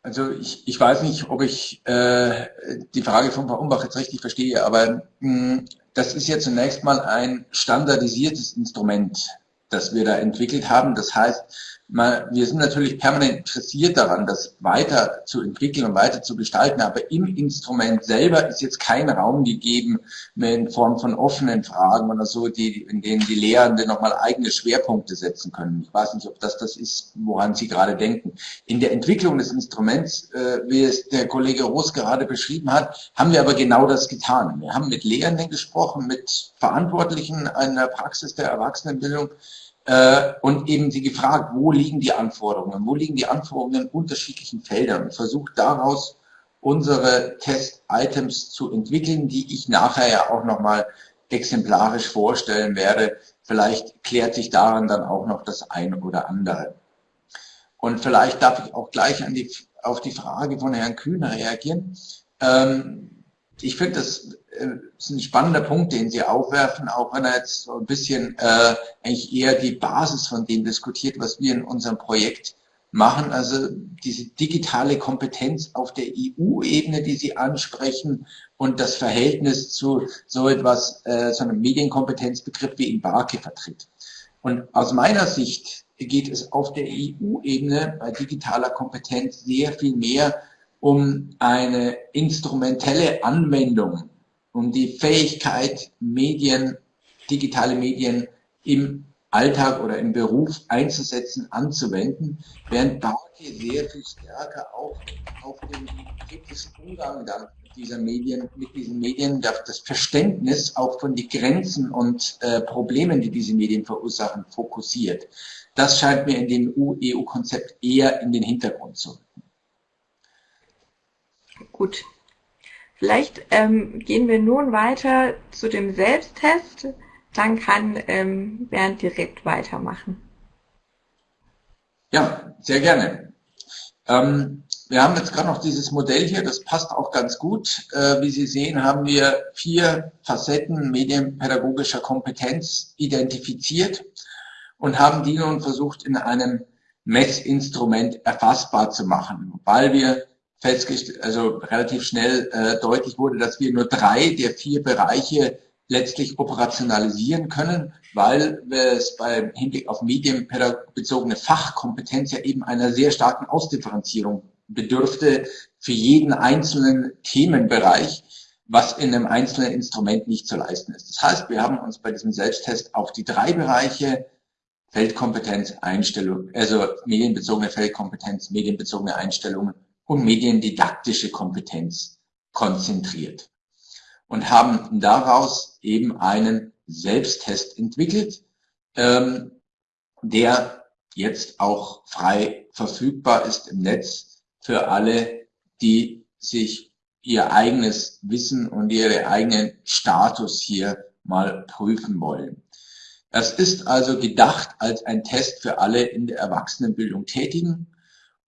Also ich, ich weiß nicht, ob ich äh, die Frage von Frau Umbach jetzt richtig verstehe, aber mh, hm, das ist ja zunächst mal ein standardisiertes Instrument, das wir da entwickelt haben. Das heißt, wir sind natürlich permanent interessiert daran, das weiter zu entwickeln und weiter zu gestalten, aber im Instrument selber ist jetzt kein Raum gegeben in Form von offenen Fragen oder so, die, in denen die Lehrenden nochmal eigene Schwerpunkte setzen können. Ich weiß nicht, ob das das ist, woran Sie gerade denken. In der Entwicklung des Instruments, äh, wie es der Kollege Roos gerade beschrieben hat, haben wir aber genau das getan. Wir haben mit Lehrenden gesprochen, mit Verantwortlichen einer Praxis der Erwachsenenbildung, äh, und eben sie gefragt, wo liegen die Anforderungen, wo liegen die Anforderungen in unterschiedlichen Feldern und versucht daraus unsere Test-Items zu entwickeln, die ich nachher ja auch nochmal exemplarisch vorstellen werde. Vielleicht klärt sich daran dann auch noch das ein oder andere. Und vielleicht darf ich auch gleich an die, auf die Frage von Herrn Kühner reagieren. Ähm, ich finde, das äh, ist ein spannender Punkt, den Sie aufwerfen, auch wenn er jetzt so ein bisschen äh, eigentlich eher die Basis von dem diskutiert, was wir in unserem Projekt machen. Also diese digitale Kompetenz auf der EU-Ebene, die Sie ansprechen und das Verhältnis zu so etwas, äh, so einem Medienkompetenzbegriff wie in Barke vertritt. Und aus meiner Sicht geht es auf der EU-Ebene bei digitaler Kompetenz sehr viel mehr um eine instrumentelle Anwendung, um die Fähigkeit, Medien, digitale Medien im Alltag oder im Beruf einzusetzen, anzuwenden, während Bauke sehr viel stärker auch auf den kritischen Umgang dann dieser Medien, mit diesen Medien, das Verständnis auch von den Grenzen und äh, Problemen, die diese Medien verursachen, fokussiert. Das scheint mir in dem EU-Konzept eher in den Hintergrund zu rücken. Gut. Vielleicht ähm, gehen wir nun weiter zu dem Selbsttest. Dann kann ähm, Bernd direkt weitermachen. Ja, sehr gerne. Ähm, wir haben jetzt gerade noch dieses Modell hier, das passt auch ganz gut. Äh, wie Sie sehen, haben wir vier Facetten medienpädagogischer Kompetenz identifiziert und haben die nun versucht in einem Messinstrument erfassbar zu machen, weil wir festgestellt, also relativ schnell äh, deutlich wurde, dass wir nur drei der vier Bereiche letztlich operationalisieren können, weil es beim Hinblick auf medienbezogene Fachkompetenz ja eben einer sehr starken Ausdifferenzierung bedürfte für jeden einzelnen Themenbereich, was in einem einzelnen Instrument nicht zu leisten ist. Das heißt, wir haben uns bei diesem Selbsttest auf die drei Bereiche Feldkompetenz, Einstellung, also medienbezogene Feldkompetenz, medienbezogene Einstellungen und mediendidaktische Kompetenz konzentriert und haben daraus eben einen Selbsttest entwickelt, ähm, der jetzt auch frei verfügbar ist im Netz für alle, die sich ihr eigenes Wissen und ihren eigenen Status hier mal prüfen wollen. Das ist also gedacht als ein Test für alle in der Erwachsenenbildung Tätigen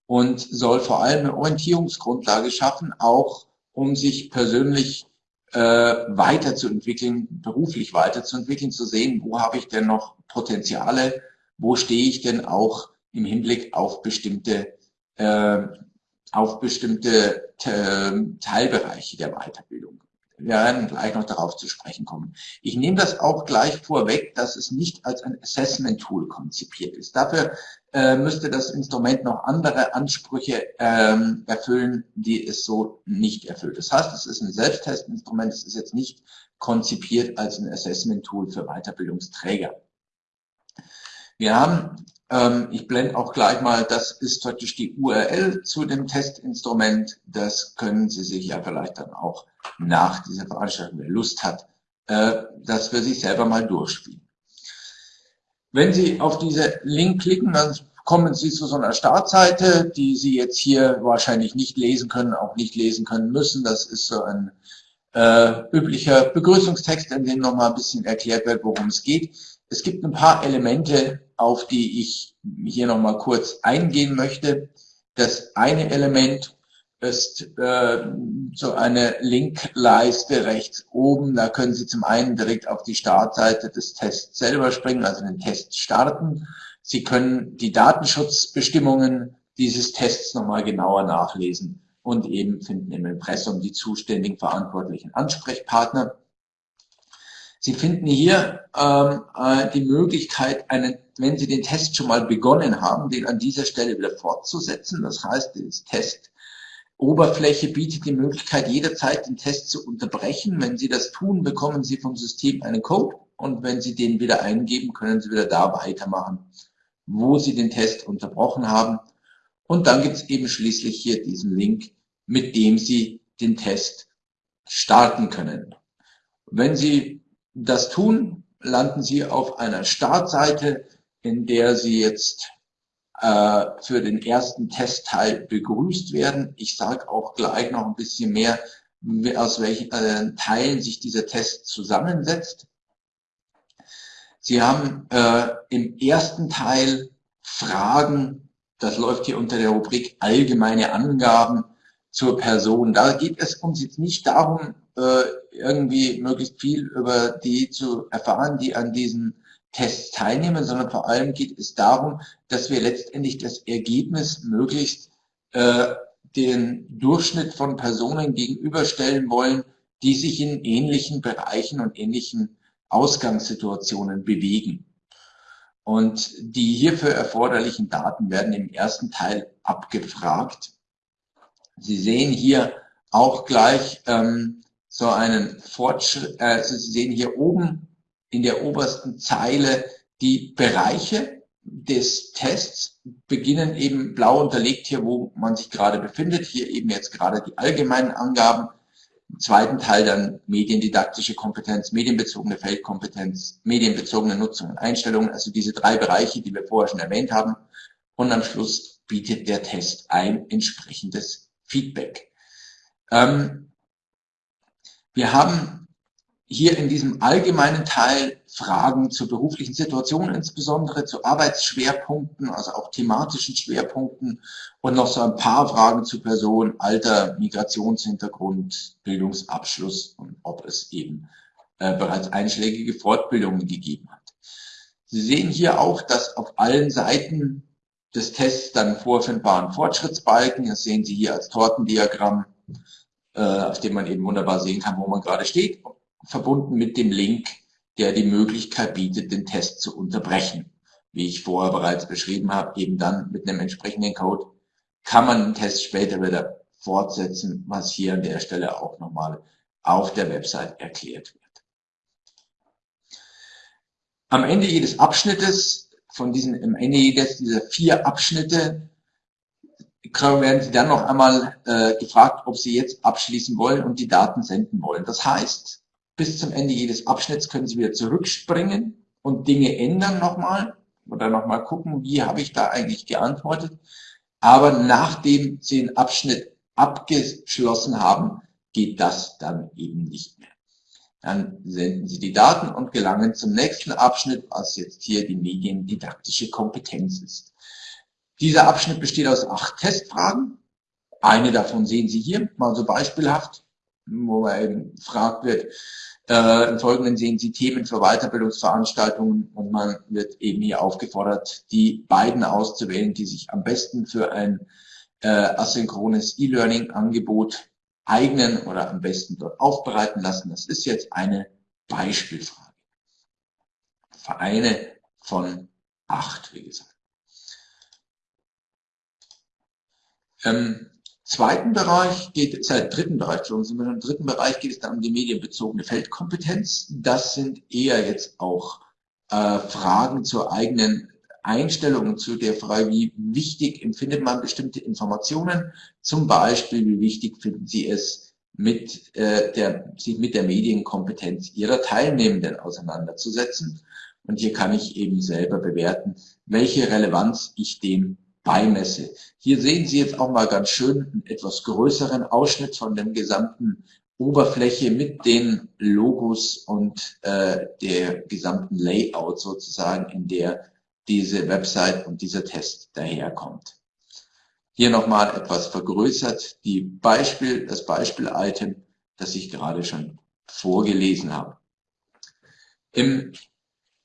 und soll vor allem eine Orientierungsgrundlage schaffen, auch um sich persönlich äh, weiterzuentwickeln, beruflich weiterzuentwickeln, zu sehen, wo habe ich denn noch Potenziale, wo stehe ich denn auch im Hinblick auf bestimmte, äh, auf bestimmte äh, Teilbereiche der Weiterbildung. Wir werden gleich noch darauf zu sprechen kommen. Ich nehme das auch gleich vorweg, dass es nicht als ein Assessment-Tool konzipiert ist. Dafür äh, müsste das Instrument noch andere Ansprüche ähm, erfüllen, die es so nicht erfüllt. Das heißt, es ist ein Selbsttestinstrument, es ist jetzt nicht konzipiert als ein Assessment-Tool für Weiterbildungsträger. Wir haben, ähm, ich blende auch gleich mal, das ist praktisch die URL zu dem Testinstrument. Das können Sie sich ja vielleicht dann auch nach dieser Veranstaltung, wer Lust hat, äh, das für sich selber mal durchspielen. Wenn Sie auf diese Link klicken, dann kommen Sie zu so einer Startseite, die Sie jetzt hier wahrscheinlich nicht lesen können, auch nicht lesen können müssen. Das ist so ein äh, üblicher Begrüßungstext, in dem nochmal ein bisschen erklärt wird, worum es geht. Es gibt ein paar Elemente, auf die ich hier nochmal kurz eingehen möchte. Das eine Element ist äh, so eine Linkleiste rechts oben. Da können Sie zum einen direkt auf die Startseite des Tests selber springen, also den Test starten. Sie können die Datenschutzbestimmungen dieses Tests nochmal genauer nachlesen und eben finden im Impressum die zuständigen verantwortlichen Ansprechpartner. Sie finden hier ähm, äh, die Möglichkeit, einen, wenn Sie den Test schon mal begonnen haben, den an dieser Stelle wieder fortzusetzen. Das heißt, das Test Oberfläche bietet die Möglichkeit, jederzeit den Test zu unterbrechen. Wenn Sie das tun, bekommen Sie vom System einen Code und wenn Sie den wieder eingeben, können Sie wieder da weitermachen, wo Sie den Test unterbrochen haben. Und dann gibt es eben schließlich hier diesen Link, mit dem Sie den Test starten können. Wenn Sie das tun, landen Sie auf einer Startseite, in der Sie jetzt äh, für den ersten Testteil begrüßt werden. Ich sage auch gleich noch ein bisschen mehr, aus welchen äh, Teilen sich dieser Test zusammensetzt. Sie haben äh, im ersten Teil Fragen, das läuft hier unter der Rubrik allgemeine Angaben zur Person. Da geht es uns jetzt nicht darum, irgendwie möglichst viel über die zu erfahren, die an diesen Tests teilnehmen, sondern vor allem geht es darum, dass wir letztendlich das Ergebnis möglichst äh, den Durchschnitt von Personen gegenüberstellen wollen, die sich in ähnlichen Bereichen und ähnlichen Ausgangssituationen bewegen. Und die hierfür erforderlichen Daten werden im ersten Teil abgefragt. Sie sehen hier auch gleich ähm, so einen Fortschritt, also Sie sehen hier oben in der obersten Zeile die Bereiche des Tests beginnen eben blau unterlegt hier, wo man sich gerade befindet. Hier eben jetzt gerade die allgemeinen Angaben. Im zweiten Teil dann mediendidaktische Kompetenz, medienbezogene Feldkompetenz, medienbezogene Nutzung und Einstellungen. Also diese drei Bereiche, die wir vorher schon erwähnt haben. Und am Schluss bietet der Test ein entsprechendes Feedback. Ähm, Wir haben hier in diesem allgemeinen Teil Fragen zur beruflichen Situation, insbesondere zu Arbeitsschwerpunkten, also auch thematischen Schwerpunkten und noch so ein paar Fragen zu Person, Alter, Migrationshintergrund, Bildungsabschluss und ob es eben äh, bereits einschlägige Fortbildungen gegeben hat. Sie sehen hier auch, dass auf allen Seiten des Tests dann vorfindbaren Fortschrittsbalken, das sehen Sie hier als Tortendiagramm, äh, auf dem man eben wunderbar sehen kann, wo man gerade steht, verbunden mit dem Link, der die Möglichkeit bietet, den Test zu unterbrechen. Wie ich vorher bereits beschrieben habe, eben dann mit einem entsprechenden Code kann man den Test später wieder fortsetzen, was hier an der Stelle auch nochmal auf der Website erklärt wird. Am Ende jedes Abschnittes, von diesen, am Ende jedes dieser vier Abschnitte, werden Sie dann noch einmal äh, gefragt, ob Sie jetzt abschließen wollen und die Daten senden wollen. Das heißt, bis zum Ende jedes Abschnitts können Sie wieder zurückspringen und Dinge ändern nochmal oder nochmal gucken, wie habe ich da eigentlich geantwortet. Aber nachdem Sie den Abschnitt abgeschlossen haben, geht das dann eben nicht mehr. Dann senden Sie die Daten und gelangen zum nächsten Abschnitt, was jetzt hier die mediendidaktische Kompetenz ist. Dieser Abschnitt besteht aus acht Testfragen. Eine davon sehen Sie hier, mal so beispielhaft, wo man eben gefragt wird, äh, im Folgenden sehen Sie Themen für Weiterbildungsveranstaltungen und man wird eben hier aufgefordert, die beiden auszuwählen, die sich am besten für ein äh, asynchrones E-Learning-Angebot eignen oder am besten dort aufbereiten lassen. Das ist jetzt eine Beispielfrage. Vereine von acht, wie gesagt. Im zweiten Bereich geht es, äh, dritten Bereich, sind wir im dritten Bereich geht es dann um die medienbezogene Feldkompetenz. Das sind eher jetzt auch äh, Fragen zur eigenen Einstellungen zu der Frage, wie wichtig empfindet man bestimmte Informationen, zum Beispiel, wie wichtig finden Sie es, mit, äh, der, sich mit der Medienkompetenz Ihrer Teilnehmenden auseinanderzusetzen. Und hier kann ich eben selber bewerten, welche Relevanz ich dem beimesse. Hier sehen Sie jetzt auch mal ganz schön einen etwas größeren Ausschnitt von dem gesamten Oberfläche mit den Logos und äh, der gesamten Layout sozusagen, in der diese Website und dieser Test daherkommt. Hier nochmal etwas vergrößert die Beispiel, das Beispiel-Item, das ich gerade schon vorgelesen habe. Im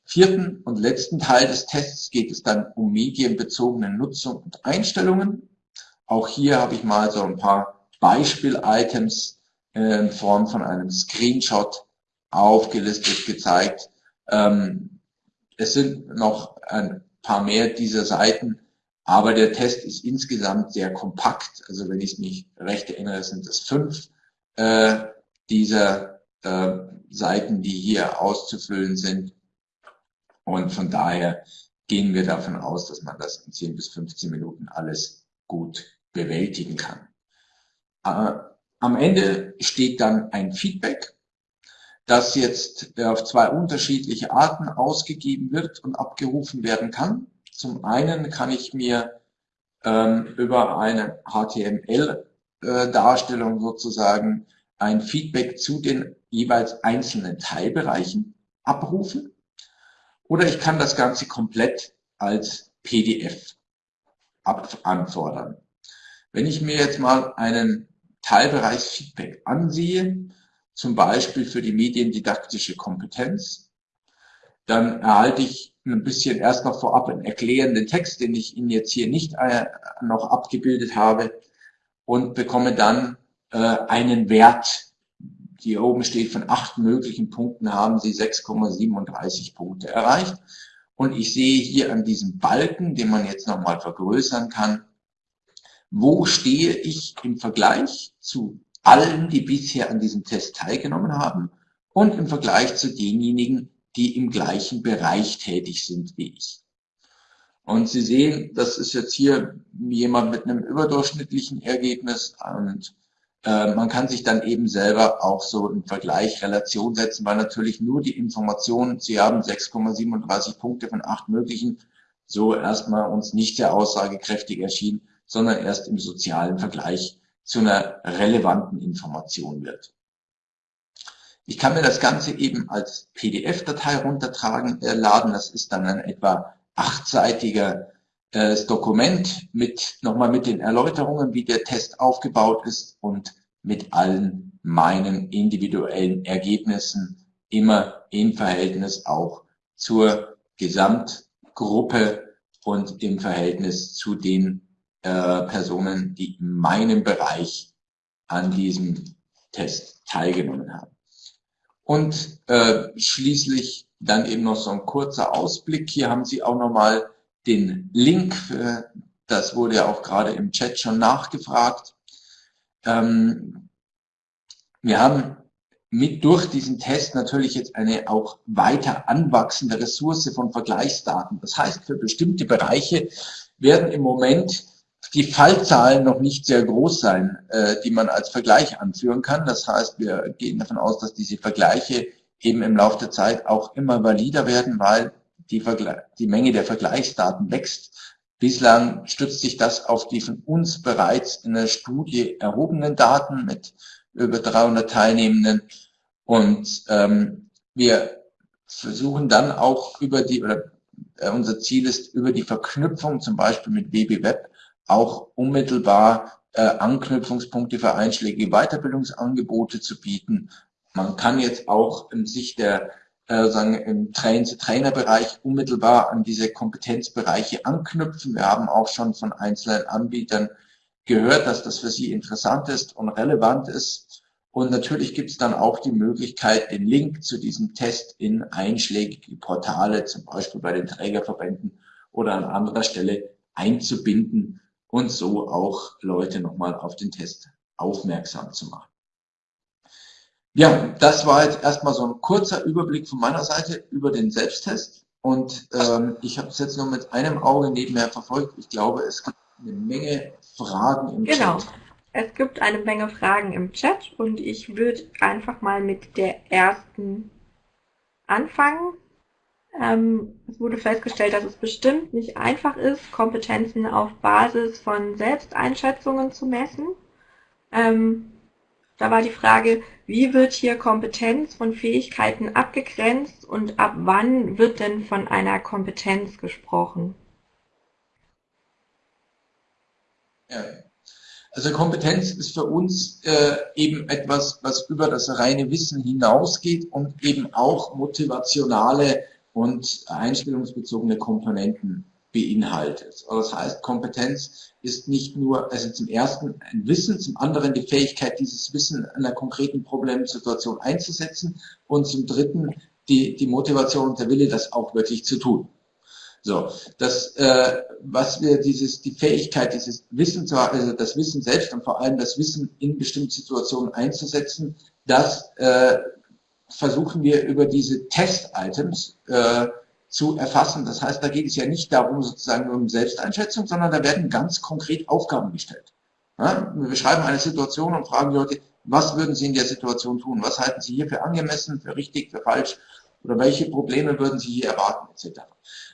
vierten und letzten Teil des Tests geht es dann um medienbezogene Nutzung und Einstellungen. Auch hier habe ich mal so ein paar Beispiel-Items äh, in Form von einem Screenshot aufgelistet gezeigt. Ähm, es sind noch ein paar mehr dieser Seiten, aber der Test ist insgesamt sehr kompakt. Also wenn ich mich recht erinnere, sind es fünf äh, dieser äh, Seiten, die hier auszufüllen sind. Und von daher gehen wir davon aus, dass man das in 10 bis 15 Minuten alles gut bewältigen kann. Äh, am Ende steht dann ein Feedback das jetzt auf zwei unterschiedliche Arten ausgegeben wird und abgerufen werden kann. Zum einen kann ich mir ähm, über eine HTML-Darstellung äh, sozusagen ein Feedback zu den jeweils einzelnen Teilbereichen abrufen. Oder ich kann das Ganze komplett als PDF anfordern. Wenn ich mir jetzt mal einen Teilbereich Feedback ansehe, zum Beispiel für die mediendidaktische Kompetenz. Dann erhalte ich ein bisschen erst noch vorab einen erklärenden Text, den ich Ihnen jetzt hier nicht äh, noch abgebildet habe und bekomme dann äh, einen Wert. Hier oben steht, von acht möglichen Punkten haben Sie 6,37 Punkte erreicht. Und ich sehe hier an diesem Balken, den man jetzt nochmal vergrößern kann, wo stehe ich im Vergleich zu allen, die bisher an diesem Test teilgenommen haben und im Vergleich zu denjenigen, die im gleichen Bereich tätig sind wie ich. Und Sie sehen, das ist jetzt hier jemand mit einem überdurchschnittlichen Ergebnis und äh, man kann sich dann eben selber auch so im Vergleich Relation setzen, weil natürlich nur die Informationen, Sie haben 6,37 Punkte von acht möglichen, so erstmal uns nicht sehr aussagekräftig erschien, sondern erst im sozialen Vergleich zu einer relevanten Information wird. Ich kann mir das Ganze eben als PDF-Datei runtertragen, äh, laden. Das ist dann ein etwa achtseitiger äh, Dokument mit nochmal mit den Erläuterungen, wie der Test aufgebaut ist und mit allen meinen individuellen Ergebnissen immer im Verhältnis auch zur Gesamtgruppe und im Verhältnis zu den äh, Personen, die in meinem Bereich an diesem Test teilgenommen haben. Und äh, schließlich dann eben noch so ein kurzer Ausblick. Hier haben Sie auch nochmal den Link, für, das wurde ja auch gerade im Chat schon nachgefragt. Ähm, wir haben mit durch diesen Test natürlich jetzt eine auch weiter anwachsende Ressource von Vergleichsdaten. Das heißt, für bestimmte Bereiche werden im Moment die Fallzahlen noch nicht sehr groß sein, äh, die man als Vergleich anführen kann. Das heißt, wir gehen davon aus, dass diese Vergleiche eben im Laufe der Zeit auch immer valider werden, weil die, die Menge der Vergleichsdaten wächst. Bislang stützt sich das auf die von uns bereits in der Studie erhobenen Daten mit über 300 Teilnehmenden. Und ähm, wir versuchen dann auch über die, oder äh, unser Ziel ist, über die Verknüpfung zum Beispiel mit WBWeb auch unmittelbar äh, Anknüpfungspunkte für einschlägige Weiterbildungsangebote zu bieten. Man kann jetzt auch in Sicht der äh, sagen, im Train-to-Trainer-Bereich unmittelbar an diese Kompetenzbereiche anknüpfen. Wir haben auch schon von einzelnen Anbietern gehört, dass das für sie interessant ist und relevant ist. Und natürlich gibt es dann auch die Möglichkeit, den Link zu diesem Test in einschlägige Portale, zum Beispiel bei den Trägerverbänden oder an anderer Stelle einzubinden und so auch Leute nochmal auf den Test aufmerksam zu machen. Ja, das war jetzt erstmal so ein kurzer Überblick von meiner Seite über den Selbsttest. Und ähm, ich habe es jetzt nur mit einem Auge nebenher verfolgt. Ich glaube, es gibt eine Menge Fragen im genau. Chat. Genau. Es gibt eine Menge Fragen im Chat und ich würde einfach mal mit der ersten anfangen. Ähm, es wurde festgestellt, dass es bestimmt nicht einfach ist, Kompetenzen auf Basis von Selbsteinschätzungen zu messen. Ähm, da war die Frage, wie wird hier Kompetenz von Fähigkeiten abgegrenzt und ab wann wird denn von einer Kompetenz gesprochen? Ja. Also Kompetenz ist für uns äh, eben etwas, was über das reine Wissen hinausgeht und eben auch motivationale und einstellungsbezogene Komponenten beinhaltet. Also das heißt, Kompetenz ist nicht nur, also zum ersten ein Wissen, zum anderen die Fähigkeit, dieses Wissen in einer konkreten Problemsituation einzusetzen und zum dritten die, die Motivation und der Wille, das auch wirklich zu tun. So, das, äh, was wir dieses, die Fähigkeit, dieses Wissen zu also das Wissen selbst und vor allem das Wissen in bestimmten Situationen einzusetzen, das äh, versuchen wir über diese Test-Items äh, zu erfassen. Das heißt, da geht es ja nicht darum, sozusagen um Selbsteinschätzung, sondern da werden ganz konkret Aufgaben gestellt. Ja, wir beschreiben eine Situation und fragen die Leute, was würden Sie in der Situation tun? Was halten Sie hier für angemessen, für richtig, für falsch? Oder welche Probleme würden Sie hier erwarten, etc.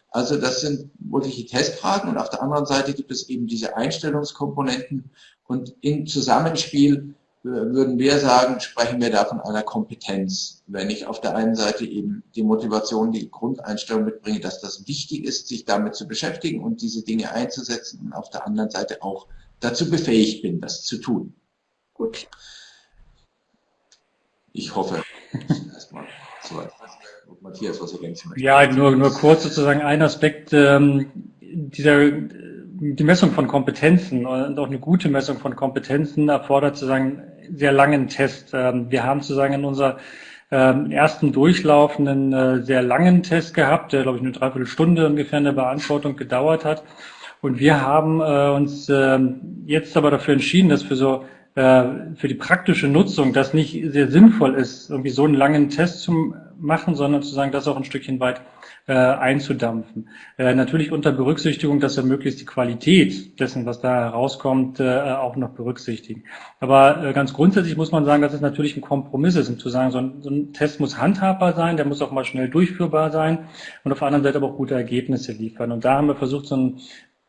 Also das sind wirkliche Testfragen und auf der anderen Seite gibt es eben diese Einstellungskomponenten und im Zusammenspiel würden wir sagen, sprechen wir da von einer Kompetenz. Wenn ich auf der einen Seite eben die Motivation, die Grundeinstellung mitbringe, dass das wichtig ist, sich damit zu beschäftigen und diese Dinge einzusetzen und auf der anderen Seite auch dazu befähigt bin, das zu tun. Gut. Ich hoffe, erstmal soweit. Matthias, was ergänzen möchte. Ja, nur, nur kurz sozusagen ein Aspekt ähm, dieser die Messung von Kompetenzen und auch eine gute Messung von Kompetenzen erfordert sozusagen sehr langen Test. Ähm, wir haben sozusagen in unserer ähm, ersten Durchlauf einen äh, sehr langen Test gehabt, der glaube ich eine Dreiviertelstunde ungefähr in der Beantwortung gedauert hat. Und wir haben äh, uns ähm, jetzt aber dafür entschieden, dass für so äh, für die praktische Nutzung das nicht sehr sinnvoll ist, irgendwie so einen langen Test zu machen, sondern zu sagen, das auch ein Stückchen weit äh, einzudampfen. Äh, natürlich unter Berücksichtigung, dass wir möglichst die Qualität dessen, was da herauskommt, äh, auch noch berücksichtigen. Aber äh, ganz grundsätzlich muss man sagen, dass es natürlich ein Kompromiss ist, um zu sagen, so ein, so ein Test muss handhabbar sein, der muss auch mal schnell durchführbar sein und auf der anderen Seite aber auch gute Ergebnisse liefern. Und da haben wir versucht, so ein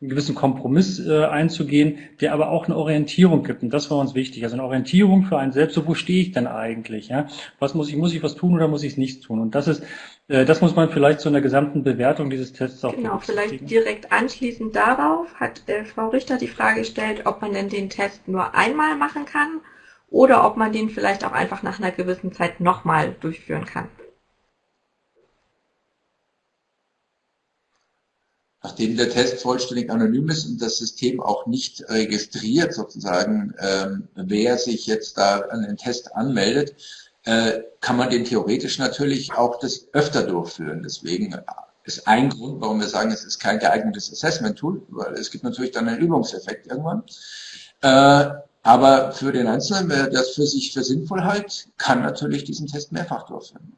einen gewissen Kompromiss äh, einzugehen, der aber auch eine Orientierung gibt. Und das war uns wichtig. Also eine Orientierung für einen selbst, so wo stehe ich denn eigentlich? Ja? Was muss ich, muss ich was tun oder muss ich es nicht tun? Und das ist, das muss man vielleicht zu einer gesamten Bewertung dieses Tests auch Genau, vielleicht direkt anschließend darauf hat äh, Frau Richter die Frage gestellt, ob man denn den Test nur einmal machen kann oder ob man den vielleicht auch einfach nach einer gewissen Zeit nochmal durchführen kann. nachdem der Test vollständig anonym ist und das System auch nicht registriert, sozusagen, ähm, wer sich jetzt da an den Test anmeldet, äh, kann man den theoretisch natürlich auch das öfter durchführen. Deswegen ist ein Grund, warum wir sagen, es ist kein geeignetes Assessment-Tool, weil es gibt natürlich dann einen Übungseffekt irgendwann. Äh, aber für den Einzelnen, wer das für sich für sinnvoll hält, kann natürlich diesen Test mehrfach durchführen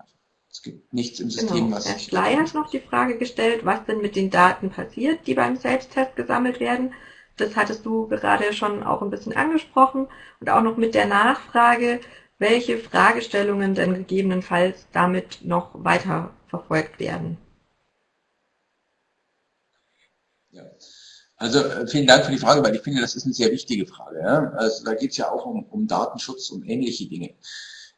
gibt nichts im System, genau. was. Herr Schley hat noch die Frage gestellt, was denn mit den Daten passiert, die beim Selbsttest gesammelt werden. Das hattest du gerade schon auch ein bisschen angesprochen und auch noch mit der Nachfrage, welche Fragestellungen denn gegebenenfalls damit noch weiter verfolgt werden. Ja. Also äh, vielen Dank für die Frage, weil ich finde, das ist eine sehr wichtige Frage. Ja? Also da geht es ja auch um, um Datenschutz und ähnliche Dinge.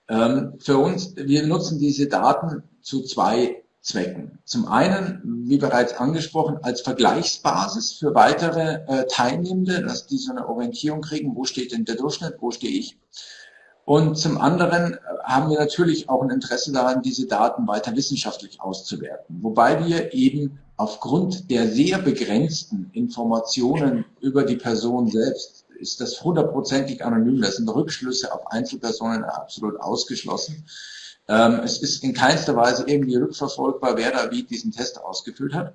Ähm, für uns, wir nutzen diese Daten zu zwei Zwecken. Zum einen, wie bereits angesprochen, als Vergleichsbasis für weitere äh, Teilnehmende, dass die so eine Orientierung kriegen, wo steht denn der Durchschnitt, wo stehe ich. Und zum anderen äh, haben wir natürlich auch ein Interesse daran, diese Daten weiter wissenschaftlich auszuwerten. Wobei wir eben aufgrund der sehr begrenzten Informationen über die Person selbst ist das hundertprozentig anonym. Das sind Rückschlüsse auf Einzelpersonen absolut ausgeschlossen. Ähm, es ist in keinster Weise irgendwie rückverfolgbar, wer da wie diesen Test ausgefüllt hat.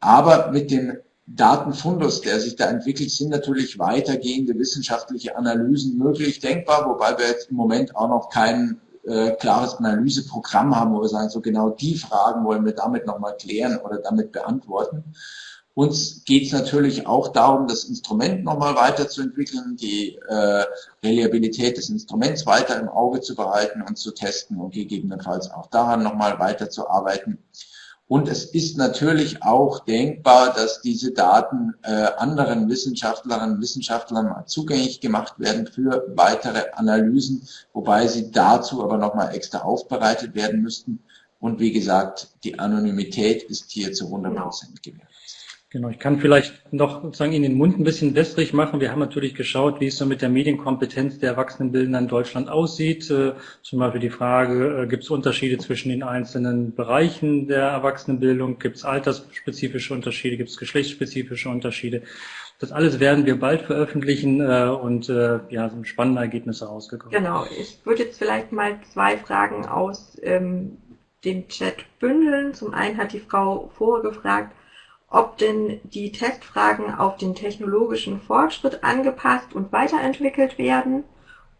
Aber mit dem Datenfundus, der sich da entwickelt, sind natürlich weitergehende wissenschaftliche Analysen möglich, denkbar, wobei wir jetzt im Moment auch noch kein äh, klares Analyseprogramm haben, wo wir sagen, so genau die Fragen wollen wir damit nochmal klären oder damit beantworten. Uns geht es natürlich auch darum, das Instrument nochmal weiterzuentwickeln, die äh, Reliabilität des Instruments weiter im Auge zu behalten und zu testen und gegebenenfalls auch daran nochmal weiterzuarbeiten. Und es ist natürlich auch denkbar, dass diese Daten äh, anderen Wissenschaftlerinnen und Wissenschaftlern zugänglich gemacht werden für weitere Analysen, wobei sie dazu aber nochmal extra aufbereitet werden müssten. Und wie gesagt, die Anonymität ist hier zu 100 Prozent gewährt. Genau, ich kann vielleicht noch sozusagen in den Mund ein bisschen wässrig machen. Wir haben natürlich geschaut, wie es so mit der Medienkompetenz der Erwachsenenbildner in Deutschland aussieht. Äh, zum Beispiel die Frage, äh, gibt es Unterschiede zwischen den einzelnen Bereichen der Erwachsenenbildung? Gibt es altersspezifische Unterschiede? Gibt es geschlechtsspezifische Unterschiede? Das alles werden wir bald veröffentlichen äh, und ja, sind spannende Ergebnisse rausgekommen. Genau, ich würde jetzt vielleicht mal zwei Fragen aus ähm, dem Chat bündeln. Zum einen hat die Frau vorgefragt, ob denn die Testfragen auf den technologischen Fortschritt angepasst und weiterentwickelt werden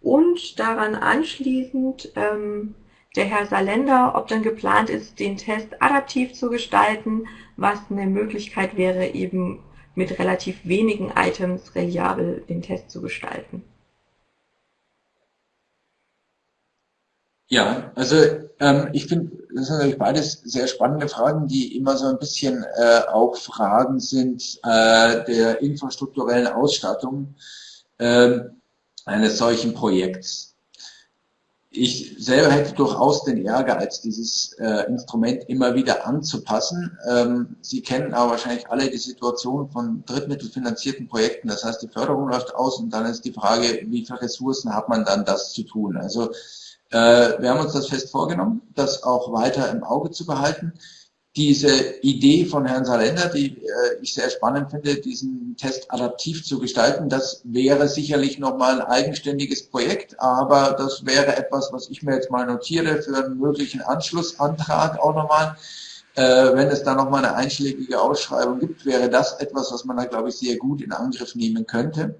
und daran anschließend ähm, der Herr Salender, ob denn geplant ist, den Test adaptiv zu gestalten, was eine Möglichkeit wäre, eben mit relativ wenigen Items reliabel den Test zu gestalten. Ja, also ähm, ich finde, das sind natürlich beides sehr spannende Fragen, die immer so ein bisschen äh, auch Fragen sind äh, der infrastrukturellen Ausstattung äh, eines solchen Projekts. Ich selber hätte durchaus den Ehrgeiz, dieses äh, Instrument immer wieder anzupassen. Ähm, Sie kennen aber wahrscheinlich alle die Situation von drittmittelfinanzierten Projekten. Das heißt, die Förderung läuft aus und dann ist die Frage, wie viele Ressourcen hat man dann, das zu tun. Also wir haben uns das fest vorgenommen, das auch weiter im Auge zu behalten. Diese Idee von Herrn Salender, die äh, ich sehr spannend finde, diesen Test adaptiv zu gestalten, das wäre sicherlich nochmal ein eigenständiges Projekt, aber das wäre etwas, was ich mir jetzt mal notiere für einen möglichen Anschlussantrag auch nochmal. Äh, wenn es da nochmal eine einschlägige Ausschreibung gibt, wäre das etwas, was man da, glaube ich, sehr gut in Angriff nehmen könnte.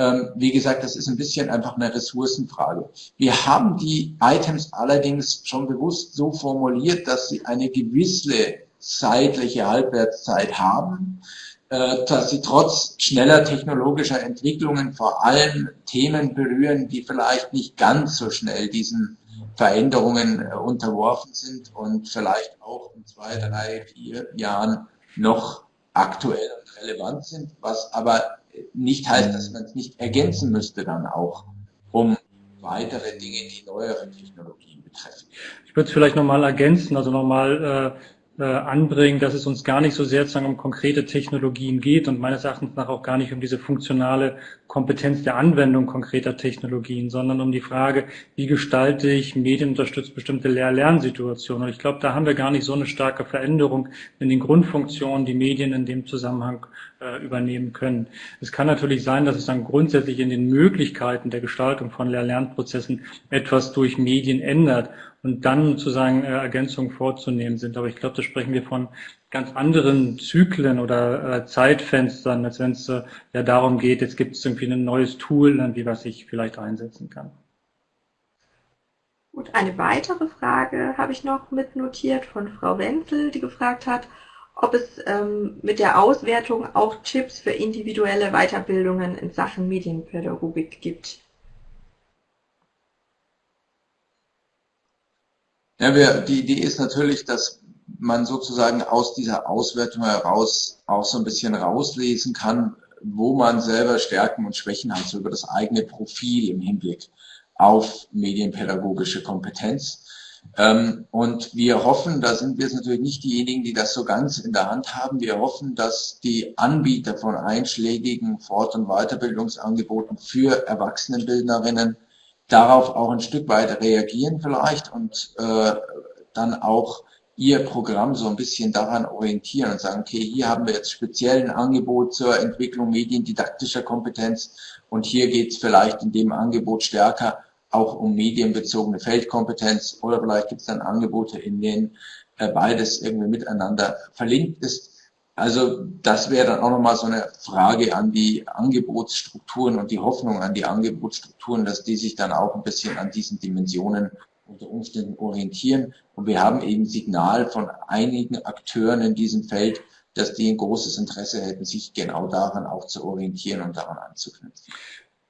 Ähm, wie gesagt, das ist ein bisschen einfach eine Ressourcenfrage. Wir haben die Items allerdings schon bewusst so formuliert, dass sie eine gewisse zeitliche Halbwertszeit haben, äh, dass sie trotz schneller technologischer Entwicklungen vor allem Themen berühren, die vielleicht nicht ganz so schnell diesen Veränderungen äh, unterworfen sind und vielleicht auch in zwei, drei, vier Jahren noch aktuell und relevant sind, was aber nicht heißt, dass man es nicht ergänzen müsste dann auch, um weitere Dinge, die neuere Technologien betreffen. Ich würde es vielleicht nochmal ergänzen, also nochmal äh, äh, anbringen, dass es uns gar nicht so sehr sozusagen um konkrete Technologien geht und meines Erachtens nach auch gar nicht um diese funktionale Kompetenz der Anwendung konkreter Technologien, sondern um die Frage, wie gestalte ich medienunterstützt bestimmte Lehr-Lernsituationen. Und ich glaube, da haben wir gar nicht so eine starke Veränderung in den Grundfunktionen, die Medien in dem Zusammenhang äh, übernehmen können. Es kann natürlich sein, dass es dann grundsätzlich in den Möglichkeiten der Gestaltung von Lehr-Lernprozessen etwas durch Medien ändert und dann sozusagen äh, Ergänzungen vorzunehmen sind. Aber ich glaube, da sprechen wir von ganz anderen Zyklen oder äh, Zeitfenstern, als wenn es äh, ja darum geht, jetzt gibt es irgendwie ein neues Tool, wie was ich vielleicht einsetzen kann. Gut, eine weitere Frage habe ich noch mitnotiert von Frau Wenzel, die gefragt hat, ob es ähm, mit der Auswertung auch Tipps für individuelle Weiterbildungen in Sachen Medienpädagogik gibt. Ja, wir, die Idee ist natürlich, dass man sozusagen aus dieser Auswertung heraus auch so ein bisschen rauslesen kann, wo man selber Stärken und Schwächen hat, so über das eigene Profil im Hinblick auf medienpädagogische Kompetenz. Ähm, und wir hoffen, da sind wir jetzt natürlich nicht diejenigen, die das so ganz in der Hand haben, wir hoffen, dass die Anbieter von einschlägigen Fort- und Weiterbildungsangeboten für Erwachsenenbildnerinnen darauf auch ein Stück weit reagieren vielleicht und äh, dann auch ihr Programm so ein bisschen daran orientieren und sagen, okay, hier haben wir jetzt speziell ein Angebot zur Entwicklung mediendidaktischer Kompetenz und hier geht es vielleicht in dem Angebot stärker auch um medienbezogene Feldkompetenz oder vielleicht gibt es dann Angebote, in denen äh, beides irgendwie miteinander verlinkt ist. Also das wäre dann auch nochmal so eine Frage an die Angebotsstrukturen und die Hoffnung an die Angebotsstrukturen, dass die sich dann auch ein bisschen an diesen Dimensionen unter Umständen orientieren. Und wir haben eben Signal von einigen Akteuren in diesem Feld, dass die ein großes Interesse hätten, sich genau daran auch zu orientieren und daran anzuknüpfen.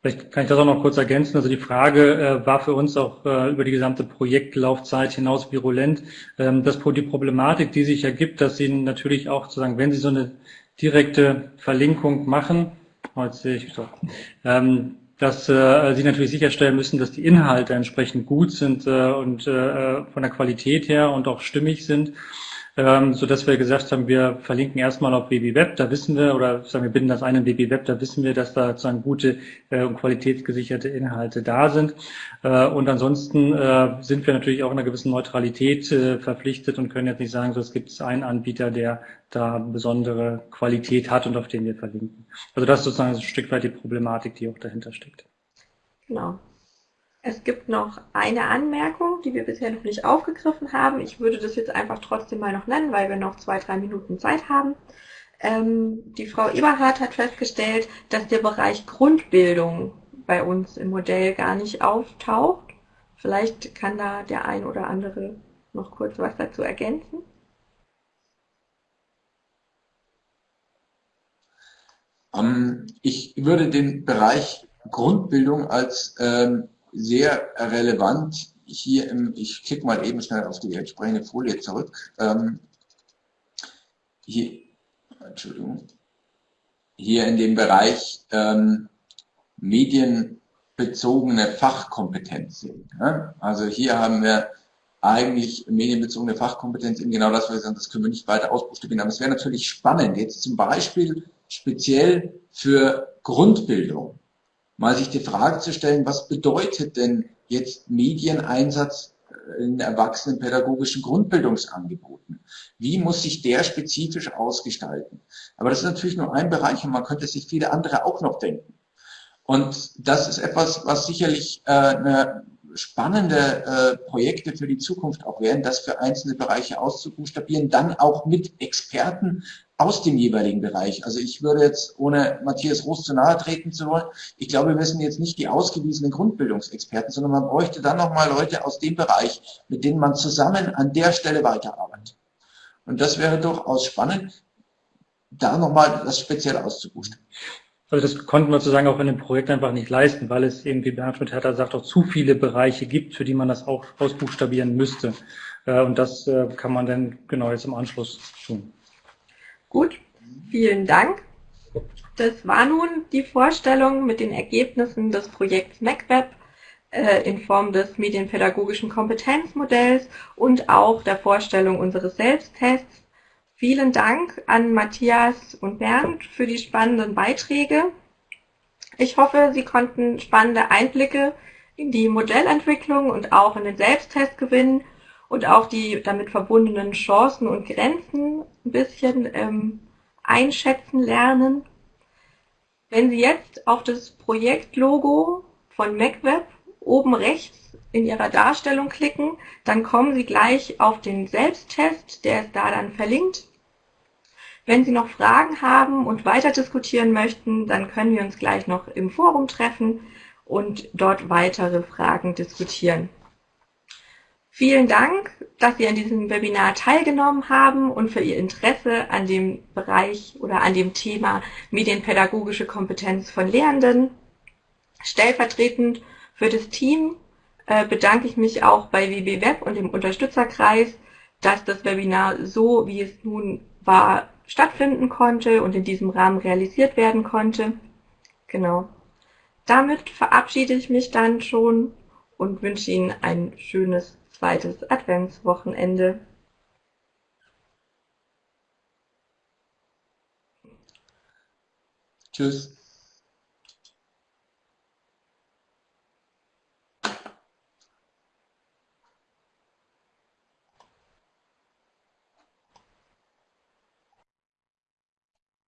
Vielleicht kann ich das auch noch kurz ergänzen. Also die Frage äh, war für uns auch äh, über die gesamte Projektlaufzeit hinaus virulent. Ähm, das, die Problematik, die sich ergibt, dass Sie natürlich auch sozusagen, wenn Sie so eine direkte Verlinkung machen, oh, jetzt sehe ich so, ähm, dass äh, Sie natürlich sicherstellen müssen, dass die Inhalte entsprechend gut sind äh, und äh, von der Qualität her und auch stimmig sind ähm, so dass wir gesagt haben, wir verlinken erstmal auf WBWeb, da wissen wir, oder sagen wir binden das ein in WBWeb, da wissen wir, dass da sozusagen gute äh, und qualitätsgesicherte Inhalte da sind. Äh, und ansonsten äh, sind wir natürlich auch in einer gewissen Neutralität äh, verpflichtet und können jetzt nicht sagen, so es gibt einen Anbieter, der da besondere Qualität hat und auf den wir verlinken. Also das ist sozusagen ein Stück weit die Problematik, die auch dahinter steckt. Genau. Es gibt noch eine Anmerkung, die wir bisher noch nicht aufgegriffen haben. Ich würde das jetzt einfach trotzdem mal noch nennen, weil wir noch zwei, drei Minuten Zeit haben. Ähm, die Frau Eberhardt hat festgestellt, dass der Bereich Grundbildung bei uns im Modell gar nicht auftaucht. Vielleicht kann da der ein oder andere noch kurz was dazu ergänzen. Ähm, ich würde den Bereich Grundbildung als ähm, sehr relevant hier im, ich klicke mal eben schnell auf die entsprechende Folie zurück. Ähm, hier, Entschuldigung, hier in dem Bereich ähm, medienbezogene Fachkompetenz. Ja? Also hier haben wir eigentlich medienbezogene Fachkompetenz in genau das, was wir sagen, das können wir nicht weiter ausbuchstabieren. Aber es wäre natürlich spannend, jetzt zum Beispiel speziell für Grundbildung mal sich die Frage zu stellen, was bedeutet denn jetzt Medieneinsatz in erwachsenenpädagogischen Grundbildungsangeboten? Wie muss sich der spezifisch ausgestalten? Aber das ist natürlich nur ein Bereich und man könnte sich viele andere auch noch denken. Und das ist etwas, was sicherlich äh, eine spannende äh, Projekte für die Zukunft auch werden, das für einzelne Bereiche auszubuchstabieren, dann auch mit Experten aus dem jeweiligen Bereich. Also ich würde jetzt, ohne Matthias Roos zu nahe treten zu wollen, ich glaube, wir sind jetzt nicht die ausgewiesenen Grundbildungsexperten, sondern man bräuchte dann nochmal Leute aus dem Bereich, mit denen man zusammen an der Stelle weiterarbeitet. Und das wäre durchaus spannend, da nochmal das speziell auszubuchstabieren. Also das konnten wir sozusagen auch in dem Projekt einfach nicht leisten, weil es eben, wie Bernhard Hertha sagt, auch zu viele Bereiche gibt, für die man das auch ausbuchstabieren müsste. Äh, und das äh, kann man dann genau jetzt im Anschluss tun. Gut, Vielen Dank. Das war nun die Vorstellung mit den Ergebnissen des Projekts MacWeb äh, in Form des medienpädagogischen Kompetenzmodells und auch der Vorstellung unseres Selbsttests. Vielen Dank an Matthias und Bernd für die spannenden Beiträge. Ich hoffe, Sie konnten spannende Einblicke in die Modellentwicklung und auch in den Selbsttest gewinnen und auch die damit verbundenen Chancen und Grenzen ein bisschen ähm, einschätzen lernen. Wenn Sie jetzt auf das Projektlogo von MacWeb oben rechts in Ihrer Darstellung klicken, dann kommen Sie gleich auf den Selbsttest, der ist da dann verlinkt. Wenn Sie noch Fragen haben und weiter diskutieren möchten, dann können wir uns gleich noch im Forum treffen und dort weitere Fragen diskutieren. Vielen Dank, dass Sie an diesem Webinar teilgenommen haben und für Ihr Interesse an dem Bereich oder an dem Thema medienpädagogische Kompetenz von Lehrenden. Stellvertretend für das Team äh, bedanke ich mich auch bei WB Web und dem Unterstützerkreis, dass das Webinar so, wie es nun war, stattfinden konnte und in diesem Rahmen realisiert werden konnte. Genau. Damit verabschiede ich mich dann schon und wünsche Ihnen ein schönes zweites Adventswochenende. Tschüss.